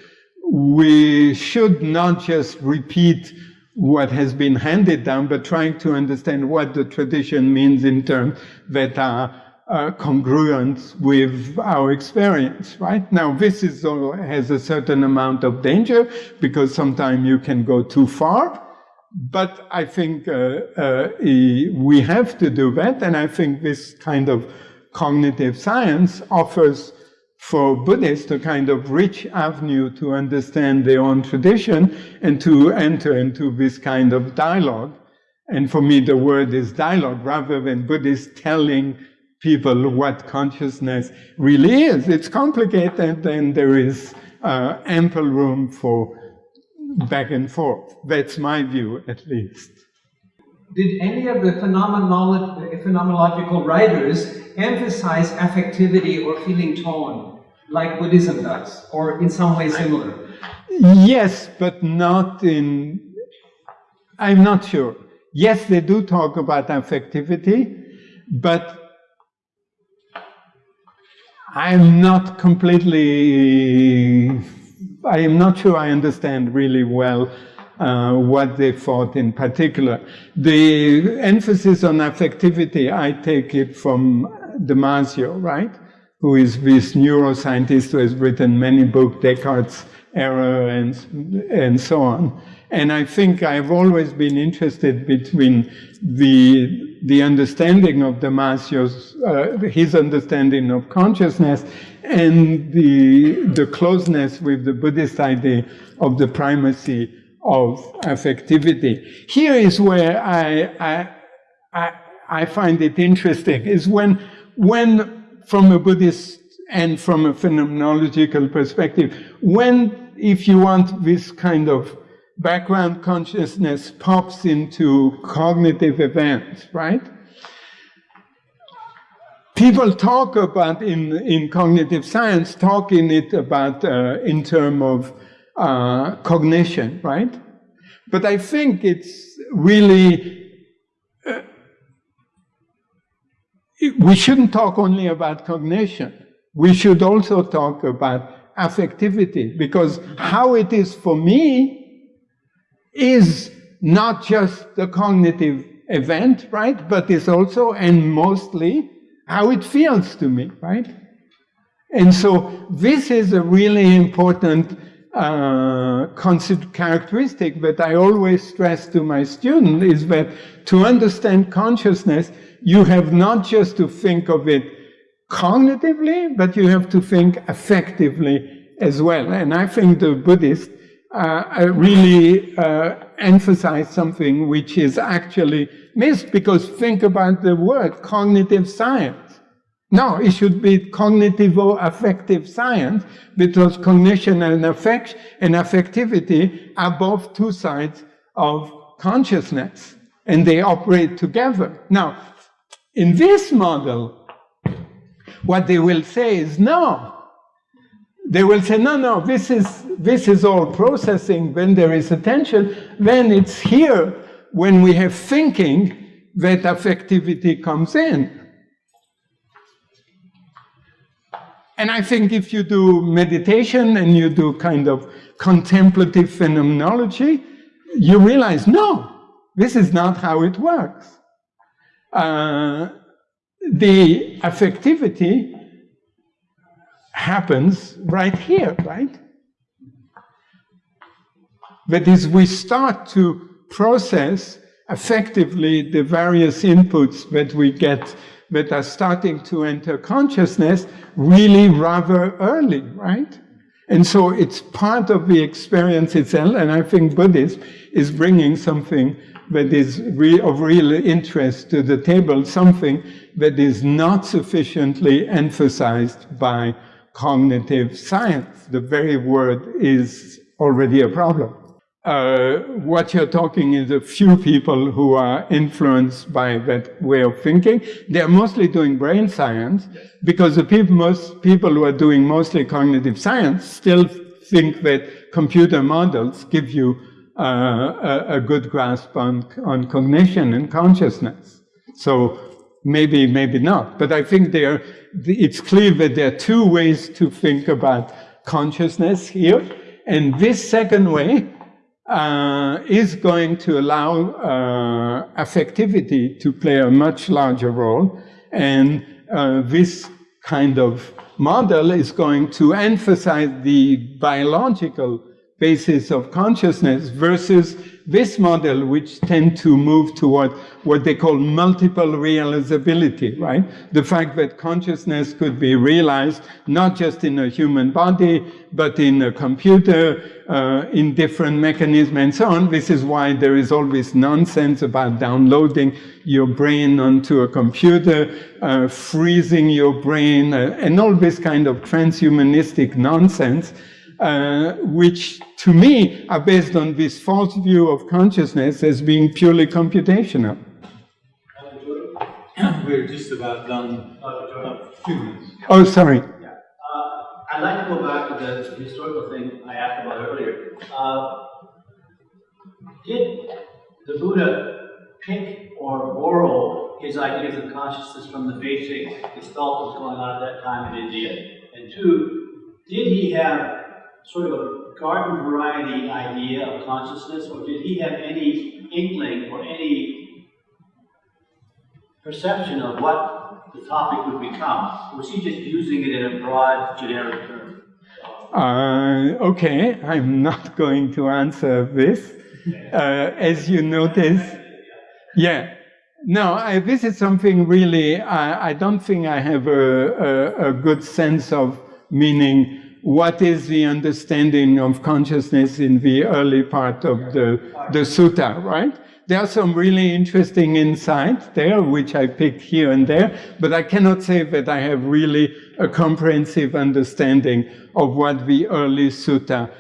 we should not just repeat what has been handed down, but trying to understand what the tradition means in terms that are uh, congruent with our experience, right? Now, this is, uh, has a certain amount of danger because sometimes you can go too far but I think uh, uh, we have to do that, and I think this kind of cognitive science offers for Buddhists a kind of rich avenue to understand their own tradition and to enter into this kind of dialogue. And for me, the word is dialogue rather than Buddhists telling people what consciousness really is. It's complicated and there is uh, ample room for back and forth. That's my view, at least. Did any of the phenomenological writers emphasize affectivity or feeling tone, like Buddhism does, or in some way similar? Yes, but not in. I'm not sure. Yes, they do talk about affectivity, but I'm not completely. I am not sure I understand really well uh, what they thought in particular. The emphasis on affectivity, I take it from Damasio, right? Who is this neuroscientist who has written many books, Descartes' error and, and so on. And I think I've always been interested between the, the understanding of Damasio's, uh, his understanding of consciousness and the, the closeness with the Buddhist idea of the primacy of affectivity. Here is where I, I, I, I find it interesting, is when, when from a Buddhist and from a phenomenological perspective, when, if you want, this kind of background consciousness pops into cognitive events, right? People talk about in, in cognitive science, talk in it about uh, in terms of uh, cognition, right? But I think it's really, uh, we shouldn't talk only about cognition. We should also talk about affectivity because how it is for me is not just the cognitive event, right? But it's also and mostly how it feels to me, right? And so this is a really important uh, characteristic that I always stress to my student is that to understand consciousness, you have not just to think of it cognitively, but you have to think affectively as well. And I think the Buddhists uh, really uh, emphasize something which is actually missed because think about the word cognitive science. No, it should be cognitivo-affective science because cognition and affect and affectivity are both two sides of consciousness and they operate together. Now, in this model, what they will say is no. They will say, no, no, this is, this is all processing. When there is attention, then it's here when we have thinking that affectivity comes in. And I think if you do meditation and you do kind of contemplative phenomenology, you realize, no, this is not how it works. Uh, the affectivity happens right here, right? That is, we start to process effectively the various inputs that we get that are starting to enter consciousness really rather early, right? And so it's part of the experience itself, and I think Buddhism is bringing something that is re of real interest to the table, something that is not sufficiently emphasized by cognitive science. The very word is already a problem uh, what you're talking is a few people who are influenced by that way of thinking. They're mostly doing brain science because the people, most people who are doing mostly cognitive science still think that computer models give you uh, a, a, good grasp on, on cognition and consciousness. So maybe, maybe not. But I think there, it's clear that there are two ways to think about consciousness here. And this second way uh, is going to allow uh, affectivity to play a much larger role. And uh, this kind of model is going to emphasize the biological basis of consciousness versus this model, which tend to move toward what they call multiple realizability, right? The fact that consciousness could be realized not just in a human body, but in a computer, uh, in different mechanisms and so on. This is why there is always nonsense about downloading your brain onto a computer, uh, freezing your brain, uh, and all this kind of transhumanistic nonsense uh, which to me are based on this false view of consciousness as being purely computational. We're just about done. Uh. Oh, sorry. Yeah. Uh, I'd like to go back to the historical thing I asked about earlier. Uh, did the Buddha pick or borrow his ideas of consciousness from the basic gestalt that was going on at that time in India? And two, did he have sort of a garden variety idea of consciousness, or did he have any inkling or any perception of what the topic would become? Or was he just using it in a broad, generic term? Uh, okay, I'm not going to answer this. Uh, as you notice, yeah. No, I, this is something really, I, I don't think I have a, a, a good sense of meaning what is the understanding of consciousness in the early part of the, the sutta, right? There are some really interesting insights there, which I picked here and there, but I cannot say that I have really a comprehensive understanding of what the early sutta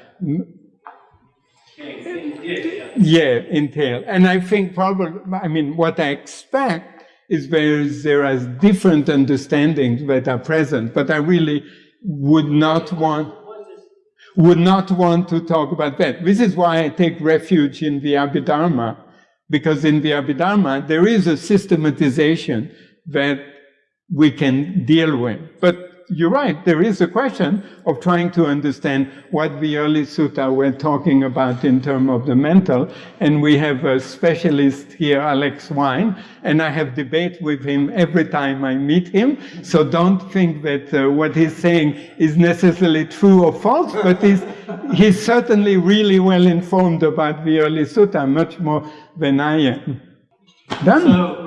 yeah, entail. And I think probably, I mean, what I expect is there is, there are different understandings that are present, but I really would not want would not want to talk about that. This is why I take refuge in the Abhidharma, because in the Abhidharma there is a systematization that we can deal with. But you're right, there is a question of trying to understand what the early sutta were talking about in terms of the mental. And we have a specialist here, Alex Wynne, and I have debate with him every time I meet him. So don't think that uh, what he's saying is necessarily true or false, but he's, he's certainly really well informed about the early sutta, much more than I am. Done. So.